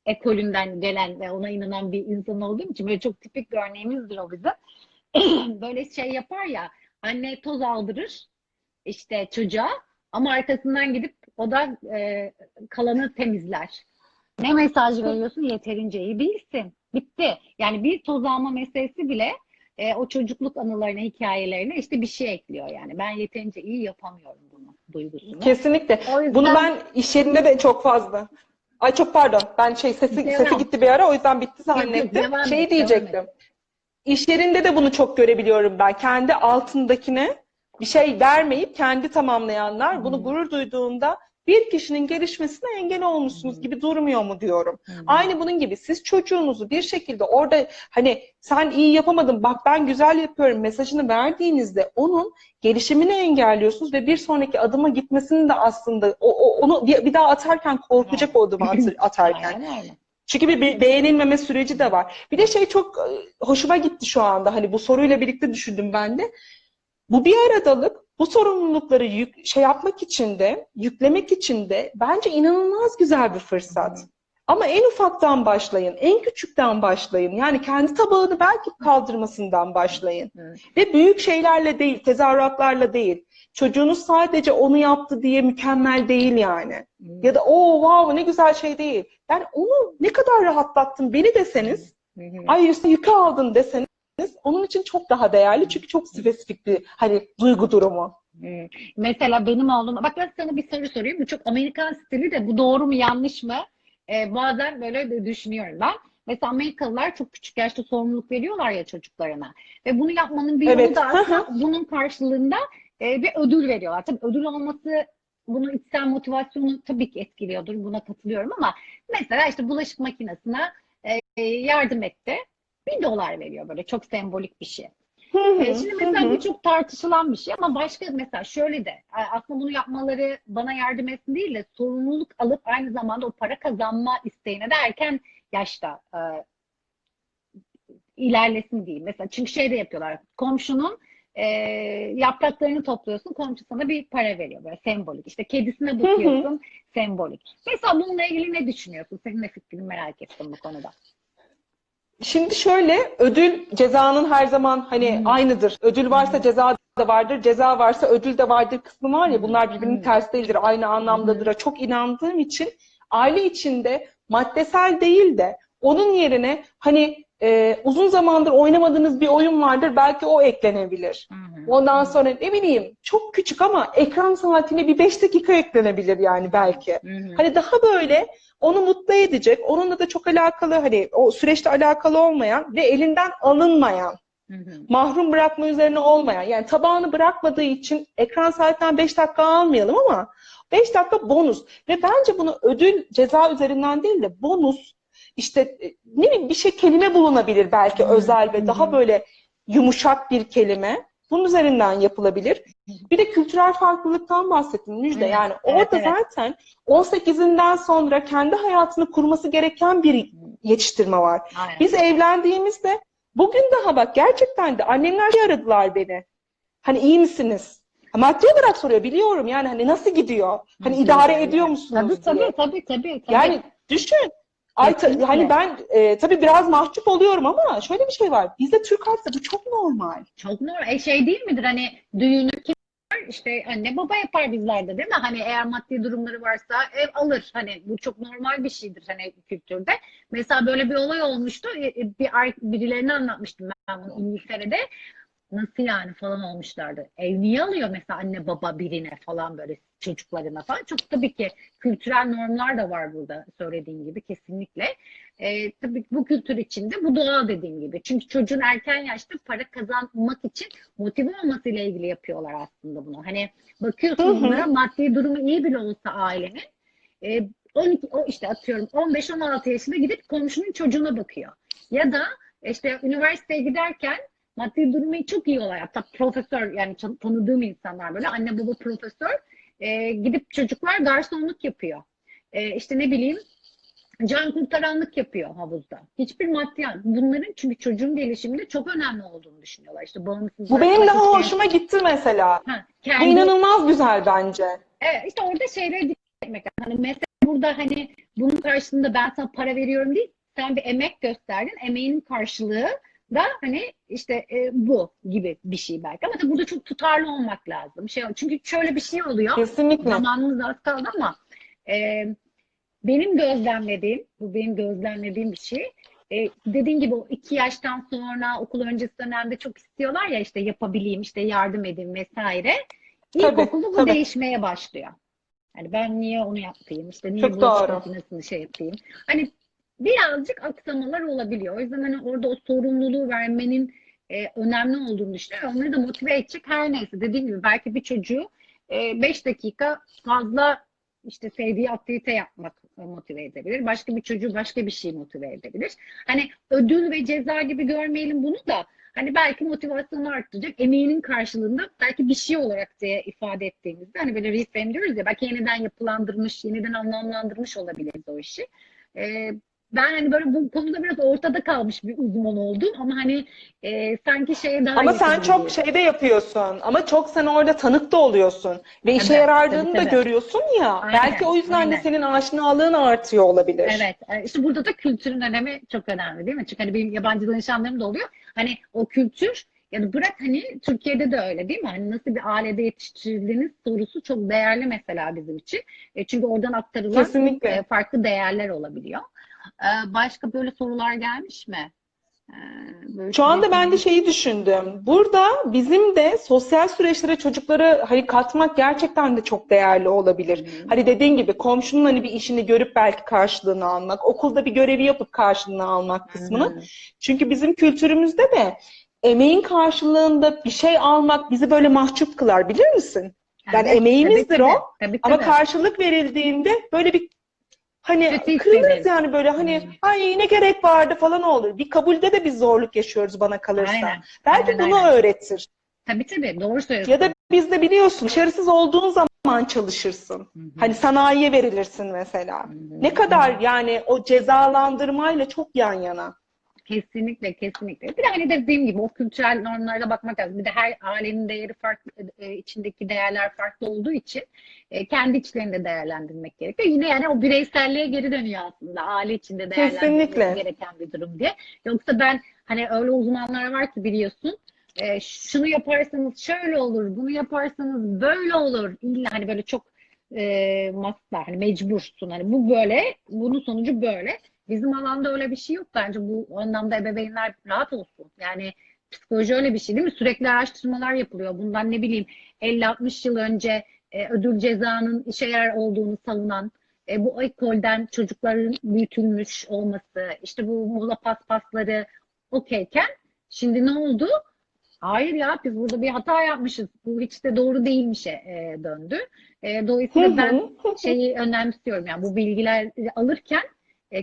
ekolünden gelen ve ona inanan bir insan olduğum için böyle çok tipik bir örneğimizdir o bizim. <clears throat> Böyle şey yapar ya anne toz aldırır işte çocuğa ama arkasından gidip o da e, kalanı temizler. Ne mesaj veriyorsun? Yeterince iyi değilsin. Bitti. Yani bir toz alma meselesi bile e, o çocukluk anılarına, hikayelerine işte bir şey ekliyor yani. Ben yeterince iyi yapamıyorum bunu duygusunu. Kesinlikle. O yüzden Bunu ben iş yerinde de çok fazla. Ay çok pardon. Ben şey sesi Devam. sesi gitti bir ara o yüzden bitti zannettim. devam Şey diyecektim. İş yerinde de bunu çok görebiliyorum ben. Kendi altındakine bir şey vermeyip kendi tamamlayanlar bunu Hmm. gurur duyduğunda bir kişinin gelişmesine engel olmuşsunuz Hmm. gibi durmuyor mu diyorum. Hı hı. Aynı bunun gibi siz çocuğunuzu bir şekilde orada hani sen iyi yapamadın bak ben güzel yapıyorum mesajını verdiğinizde onun gelişimini engelliyorsunuz ve bir sonraki adıma gitmesini de aslında o, o- onu bir, bir daha atarken korkacak o adımı atarken. Aynen öyle. Çünkü bir be- beğenilmeme süreci de var. Bir de şey çok e, hoşuma gitti şu anda hani bu soruyla birlikte düşündüm ben de. Bu bir aradalık bu sorumlulukları yük, şey yapmak için de yüklemek için de bence inanılmaz güzel bir fırsat. Ama en ufaktan başlayın, en küçükten başlayın. Yani kendi tabağını belki kaldırmasından başlayın. Evet. Ve büyük şeylerle değil, tezahüratlarla değil. Çocuğunuz sadece onu yaptı diye mükemmel değil yani. Ya da o wow ne güzel şey değil. Yani onu ne kadar rahatlattın beni deseniz, hı. ay üstüne yükü aldın deseniz onun için çok daha değerli. Çünkü çok spesifik bir hani duygu durumu. Hmm. Mesela benim oğlum, bak ben sana bir soru sorayım. Bu çok Amerikan stili de bu doğru mu yanlış mı? Ee, bazen böyle de düşünüyorum ben. Mesela Amerikalılar çok küçük yaşta sorumluluk veriyorlar ya çocuklarına. Ve bunu yapmanın bir yolu Evet. da aslında bunun karşılığında e, bir ödül veriyorlar. Tabii ödül olması bunun içsel motivasyonu tabii ki etkiliyordur. Buna katılıyorum ama mesela işte bulaşık makinesine e, yardım etti. Bir dolar veriyor böyle çok sembolik bir şey. Hı hı, E, Şimdi mesela hı. bu çok tartışılan bir şey ama başka mesela şöyle de aslında bunu yapmaları bana yardım etsin değil de sorumluluk alıp aynı zamanda o para kazanma isteğine de erken yaşta e, ilerlesin diyeyim. Mesela çünkü şey de yapıyorlar. Komşunun e, yapraklarını topluyorsun, komşu sana bir para veriyor böyle sembolik. İşte kedisine bakıyorsun, sembolik. Mesela bununla ilgili ne düşünüyorsun? Senin de fikrini merak ettim bu konuda. Şimdi şöyle ödül cezanın her zaman hani Hmm. aynıdır. Ödül varsa ceza da vardır, ceza varsa ödül de vardır kısmı var ya bunlar birbirinin ters değildir, aynı anlamdadır. Çok inandığım için aile içinde maddesel değil de onun yerine hani e, uzun zamandır oynamadığınız bir oyun vardır belki o eklenebilir. Ondan sonra ne bileyim çok küçük ama ekran saatine bir 5 dakika eklenebilir yani belki. Hani daha böyle onu mutlu edecek, onunla da çok alakalı hani o süreçte alakalı olmayan ve elinden alınmayan, Hı hı. mahrum bırakma üzerine olmayan yani tabağını bırakmadığı için ekran saatinden 5 dakika almayalım ama 5 dakika bonus ve bence bunu ödül ceza üzerinden değil de bonus işte e, ne bileyim bir şey kelime bulunabilir belki Hı özel ve daha böyle yumuşak bir kelime. Bunun üzerinden yapılabilir. Bir de kültürel farklılıktan bahsettim Müjde. Yani orada evet. zaten 18'inden sonra kendi hayatını kurması gereken bir yetiştirme var. Aynen. Biz evlendiğimizde bugün daha bak gerçekten de annemler şey aradılar beni. Hani iyi misiniz? Maddi olarak soruyor biliyorum yani hani nasıl gidiyor? Hani idare ediyor musunuz Tabii tabii tabii tabii. tabii. Yani düşün. Ay ta- hani ben e, tabii biraz mahcup oluyorum ama şöyle bir şey var. Bizde Türk halkı bu çok normal. Çok normal. E şey değil midir hani düğünü kim? İşte anne baba yapar bizlerde değil mi? Hani eğer maddi durumları varsa ev alır. Hani bu çok normal bir şeydir hani kültürde. Mesela böyle bir olay olmuştu. E, e, Bir birilerine anlatmıştım ben bunu İngiltere'de. Nasıl yani falan olmuşlardı. Ev niye alıyor mesela anne baba birine falan böyle çocuklarına falan. Çok tabii ki kültürel normlar da var burada söylediğin gibi kesinlikle. E, tabii ki bu kültür içinde bu doğal dediğim gibi. Çünkü çocuğun erken yaşta para kazanmak için motive olmasıyla ilgili yapıyorlar aslında bunu. Hani bakıyorsun bunlara maddi durumu iyi bile olsa ailenin e, 12 o işte atıyorum 15-16 yaşında gidip komşunun çocuğuna bakıyor. Ya da işte üniversiteye giderken maddi durumu çok iyi olan hatta profesör yani tan- tanıdığım insanlar böyle anne baba profesör e, gidip çocuklar garsonluk yapıyor. E, işte ne bileyim can kurtaranlık yapıyor havuzda. Hiçbir maddiyat. Bunların çünkü çocuğun gelişiminde çok önemli olduğunu düşünüyorlar. İşte bağımsız Bu benim için- hoşuma gitti mesela. Ha, Bu kendi, inanılmaz güzel bence. Evet, işte orada şeylere dikkat etmek lazım. Hani mesela burada hani bunun karşılığında ben sana para veriyorum değil, sen bir emek gösterdin, emeğinin karşılığı da hani işte e, bu gibi bir şey belki. Ama tabii burada çok tutarlı olmak lazım. Şey, çünkü şöyle bir şey oluyor. Kesinlikle. Zamanımız az kaldı ama e, benim gözlemlediğim, bu benim gözlemlediğim bir şey. E, dediğin gibi o iki yaştan sonra okul öncesi dönemde çok istiyorlar ya işte yapabileyim, işte yardım edeyim vesaire. İlkokulda bu tabii. değişmeye başlıyor. Yani ben niye onu yapayım, işte niye Çok bulaşık doğru. makinesini şey yapayım. Hani birazcık aksamalar olabiliyor. O yüzden hani orada o sorumluluğu vermenin e, önemli olduğunu düşünüyorum. Onları da motive edecek her neyse. Dediğim gibi belki bir çocuğu 5 dakika fazla işte sevdiği aktivite yapmak motive edebilir. Başka bir çocuğu başka bir şey motive edebilir. Hani ödül ve ceza gibi görmeyelim bunu da hani belki motivasyonu arttıracak emeğinin karşılığında belki bir şey olarak diye ifade ettiğimizde hani böyle reframe diyoruz ya belki yeniden yapılandırmış, yeniden anlamlandırmış olabiliriz o işi. Ee, ben hani böyle bu konuda biraz ortada kalmış bir uzman oldum ama hani e, sanki şeye daha Ama sen çok geliyor. şeyde yapıyorsun. Ama çok sen orada tanık da oluyorsun. Ve işe Tabii, yaradığını tabii, da tabii. görüyorsun ya. Aynen, belki o yüzden de aynen. senin aşinalığın artıyor olabilir. Evet, e, işte burada da kültürün önemi çok önemli değil mi? Çünkü hani benim yabancı danışanlarım da oluyor. Hani o kültür yani bırak hani Türkiye'de de öyle değil mi? Hani nasıl bir ailede yetiştirildiğiniz sorusu çok değerli mesela bizim için. E, çünkü oradan aktarılan Kesinlikle. e, farklı değerler olabiliyor. E, başka böyle sorular gelmiş mi? E, böyle Şu anda ben de şeyi düşündüm. Burada bizim de sosyal süreçlere çocukları hani katmak gerçekten de çok değerli olabilir. Hı. Hani dediğin gibi komşunun hani bir işini görüp belki karşılığını almak, okulda bir görevi yapıp karşılığını almak kısmını. Hı. Çünkü bizim kültürümüzde de emeğin karşılığında bir şey almak bizi böyle mahcup kılar bilir misin? Yani Evet, emeğimizdir tabii, o. tabii. Tabii, Ama karşılık verildiğinde böyle bir hani Kötü kırılırız yani böyle hani Hmm. ay ne gerek vardı falan olur. Bir kabulde de biz zorluk yaşıyoruz bana kalırsa. Aynen, Belki aynen, bunu aynen. öğretir. Tabii tabii doğru söylüyorsun. Ya da biz de biliyorsun başarısız olduğun zaman çalışırsın. Hı hı. Hani sanayiye verilirsin mesela. Hı hı. Ne kadar yani o cezalandırmayla çok yan yana. Kesinlikle, kesinlikle. Bir de hani dediğim gibi o kültürel normlara bakmak lazım. Bir de her ailenin değeri farklı, e, içindeki değerler farklı olduğu için e, kendi içlerinde değerlendirmek gerekiyor. Yine yani o bireyselliğe geri dönüyor aslında. Aile içinde değerlendirilmesi gereken bir durum diye. Yoksa ben hani öyle uzmanlar var ki biliyorsun e, şunu yaparsanız şöyle olur, bunu yaparsanız böyle olur. İlla hani böyle çok e, maslar, hani mecbursun. Hani bu böyle, bunun sonucu böyle. Bizim alanda öyle bir şey yok bence. Bu anlamda ebeveynler rahat olsun. Yani psikoloji öyle bir şey değil mi? Sürekli araştırmalar yapılıyor. Bundan ne bileyim 50-60 yıl önce e, ödül cezanın işe yarar olduğunu savunan, e, bu ekolden çocukların büyütülmüş olması, işte bu muğla paspasları okeyken şimdi ne oldu? Hayır ya biz burada bir hata yapmışız. Bu hiç de doğru değilmişe e, döndü. E, dolayısıyla ben şeyi önemsiyorum. Yani bu bilgileri alırken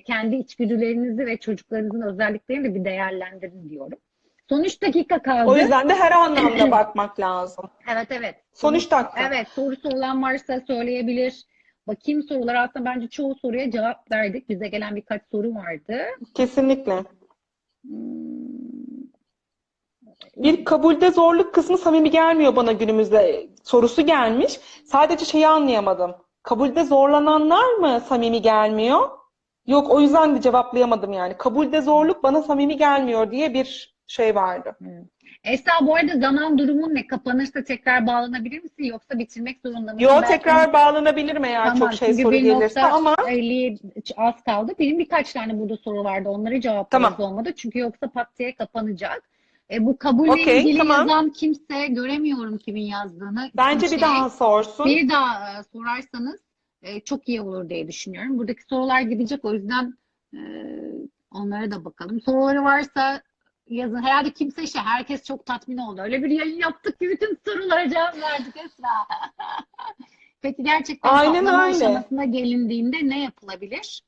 kendi içgüdülerinizi ve çocuklarınızın özelliklerini de bir değerlendirin diyorum. Son 3 dakika kaldı. O yüzden de her anlamda <clears throat> bakmak lazım. Evet evet. Son üç dakika. Evet sorusu olan varsa söyleyebilir. Bakayım sorular aslında bence çoğu soruya cevap verdik. Bize gelen birkaç soru vardı. Kesinlikle. Hmm, Bir kabulde zorluk kısmı samimi gelmiyor bana günümüzde sorusu gelmiş. Sadece şeyi anlayamadım. Kabulde zorlananlar mı samimi gelmiyor? Yok o yüzden de cevaplayamadım yani. Kabulde zorluk bana samimi gelmiyor diye bir şey vardı. Esra bu arada zaman durumun ne? Kapanırsa tekrar bağlanabilir misin? Yoksa bitirmek zorunda mısın? Yo Belki- tekrar bağlanabilirim eğer Tamam, çok şey çünkü soru gelirse ama 50 az kaldı. Benim birkaç tane burada soru vardı. Onları cevaplarız Tamam. olmadı. Çünkü yoksa pat diye kapanacak. E, bu kabulle Okey, ilgili tamam. yazan kimse göremiyorum kimin yazdığını. bence Şey, bir daha sorsun. bir daha e, sorarsanız e, çok iyi olur diye düşünüyorum. Buradaki sorular gidecek o yüzden e, onlara da bakalım. Soruları varsa yazın. Herhalde kimse şey, herkes çok tatmin oldu. Öyle bir yayın yaptık ki bütün sorulara cevap verdik Esra. <laughs> Peki gerçekten Aynen patlama öyle. aşamasına gelindiğinde ne yapılabilir?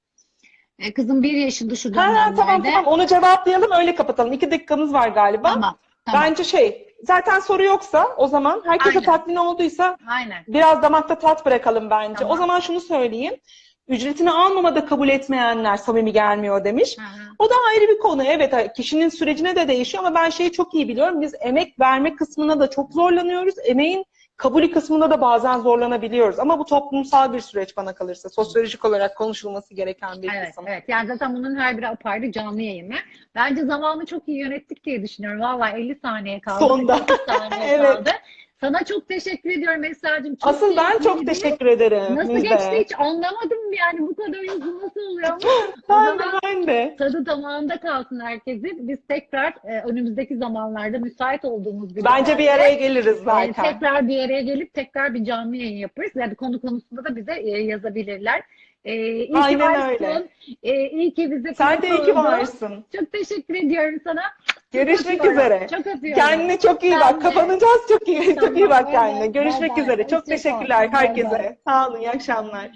E, kızım bir yaşında şu Ha, tamam dönemlerde. tamam onu cevaplayalım öyle kapatalım. İki dakikamız var galiba. Tamam, tamam. Bence şey zaten soru yoksa o zaman herkese Aynen. tatmin olduysa Aynen. biraz damakta tat bırakalım bence. Tamam. O zaman şunu söyleyeyim. Ücretini almamada kabul etmeyenler samimi gelmiyor demiş. Hı hı. O da ayrı bir konu. Evet kişinin sürecine de değişiyor ama ben şeyi çok iyi biliyorum. Biz emek verme kısmına da çok zorlanıyoruz. Emeğin kabulü kısmında da bazen zorlanabiliyoruz. Ama bu toplumsal bir süreç bana kalırsa. Sosyolojik olarak konuşulması gereken bir Evet, kısım. evet. Yani zaten bunun her biri apayrı canlı yayını. Bence zamanı çok iyi yönettik diye düşünüyorum. Vallahi 50 saniye kaldı. Sonda. 8 saniye <laughs> Evet. kaldı. Sana çok teşekkür ediyorum Esra'cığım. Asıl ben çok keyifliydi. teşekkür ederim. Nasıl Müjde. geçti hiç anlamadım yani bu kadar hızlı nasıl oluyor ama <laughs> Ben de, ben de. tadı damağında kalsın herkesin. Biz tekrar e, önümüzdeki zamanlarda müsait olduğumuz bir Bence bir araya geliriz e, zaten. tekrar bir araya gelip tekrar bir canlı yayın yaparız. Yani konu konusunda da bize e, yazabilirler. E, iyi ki Aynen varsın. öyle. E, iyi ki bize Sen de iyi ki varsın. Çok teşekkür ediyorum sana. Çok Görüşmek öpüyorum. üzere. Çok. Kendine çok iyi Ben bak. Kapanacağız. Çok iyi. Çok iyi Tamam, bak kendine. Görüşmek bay. üzere. Çok Hoşça kal. teşekkürler herkese. Sağ olun. İyi akşamlar.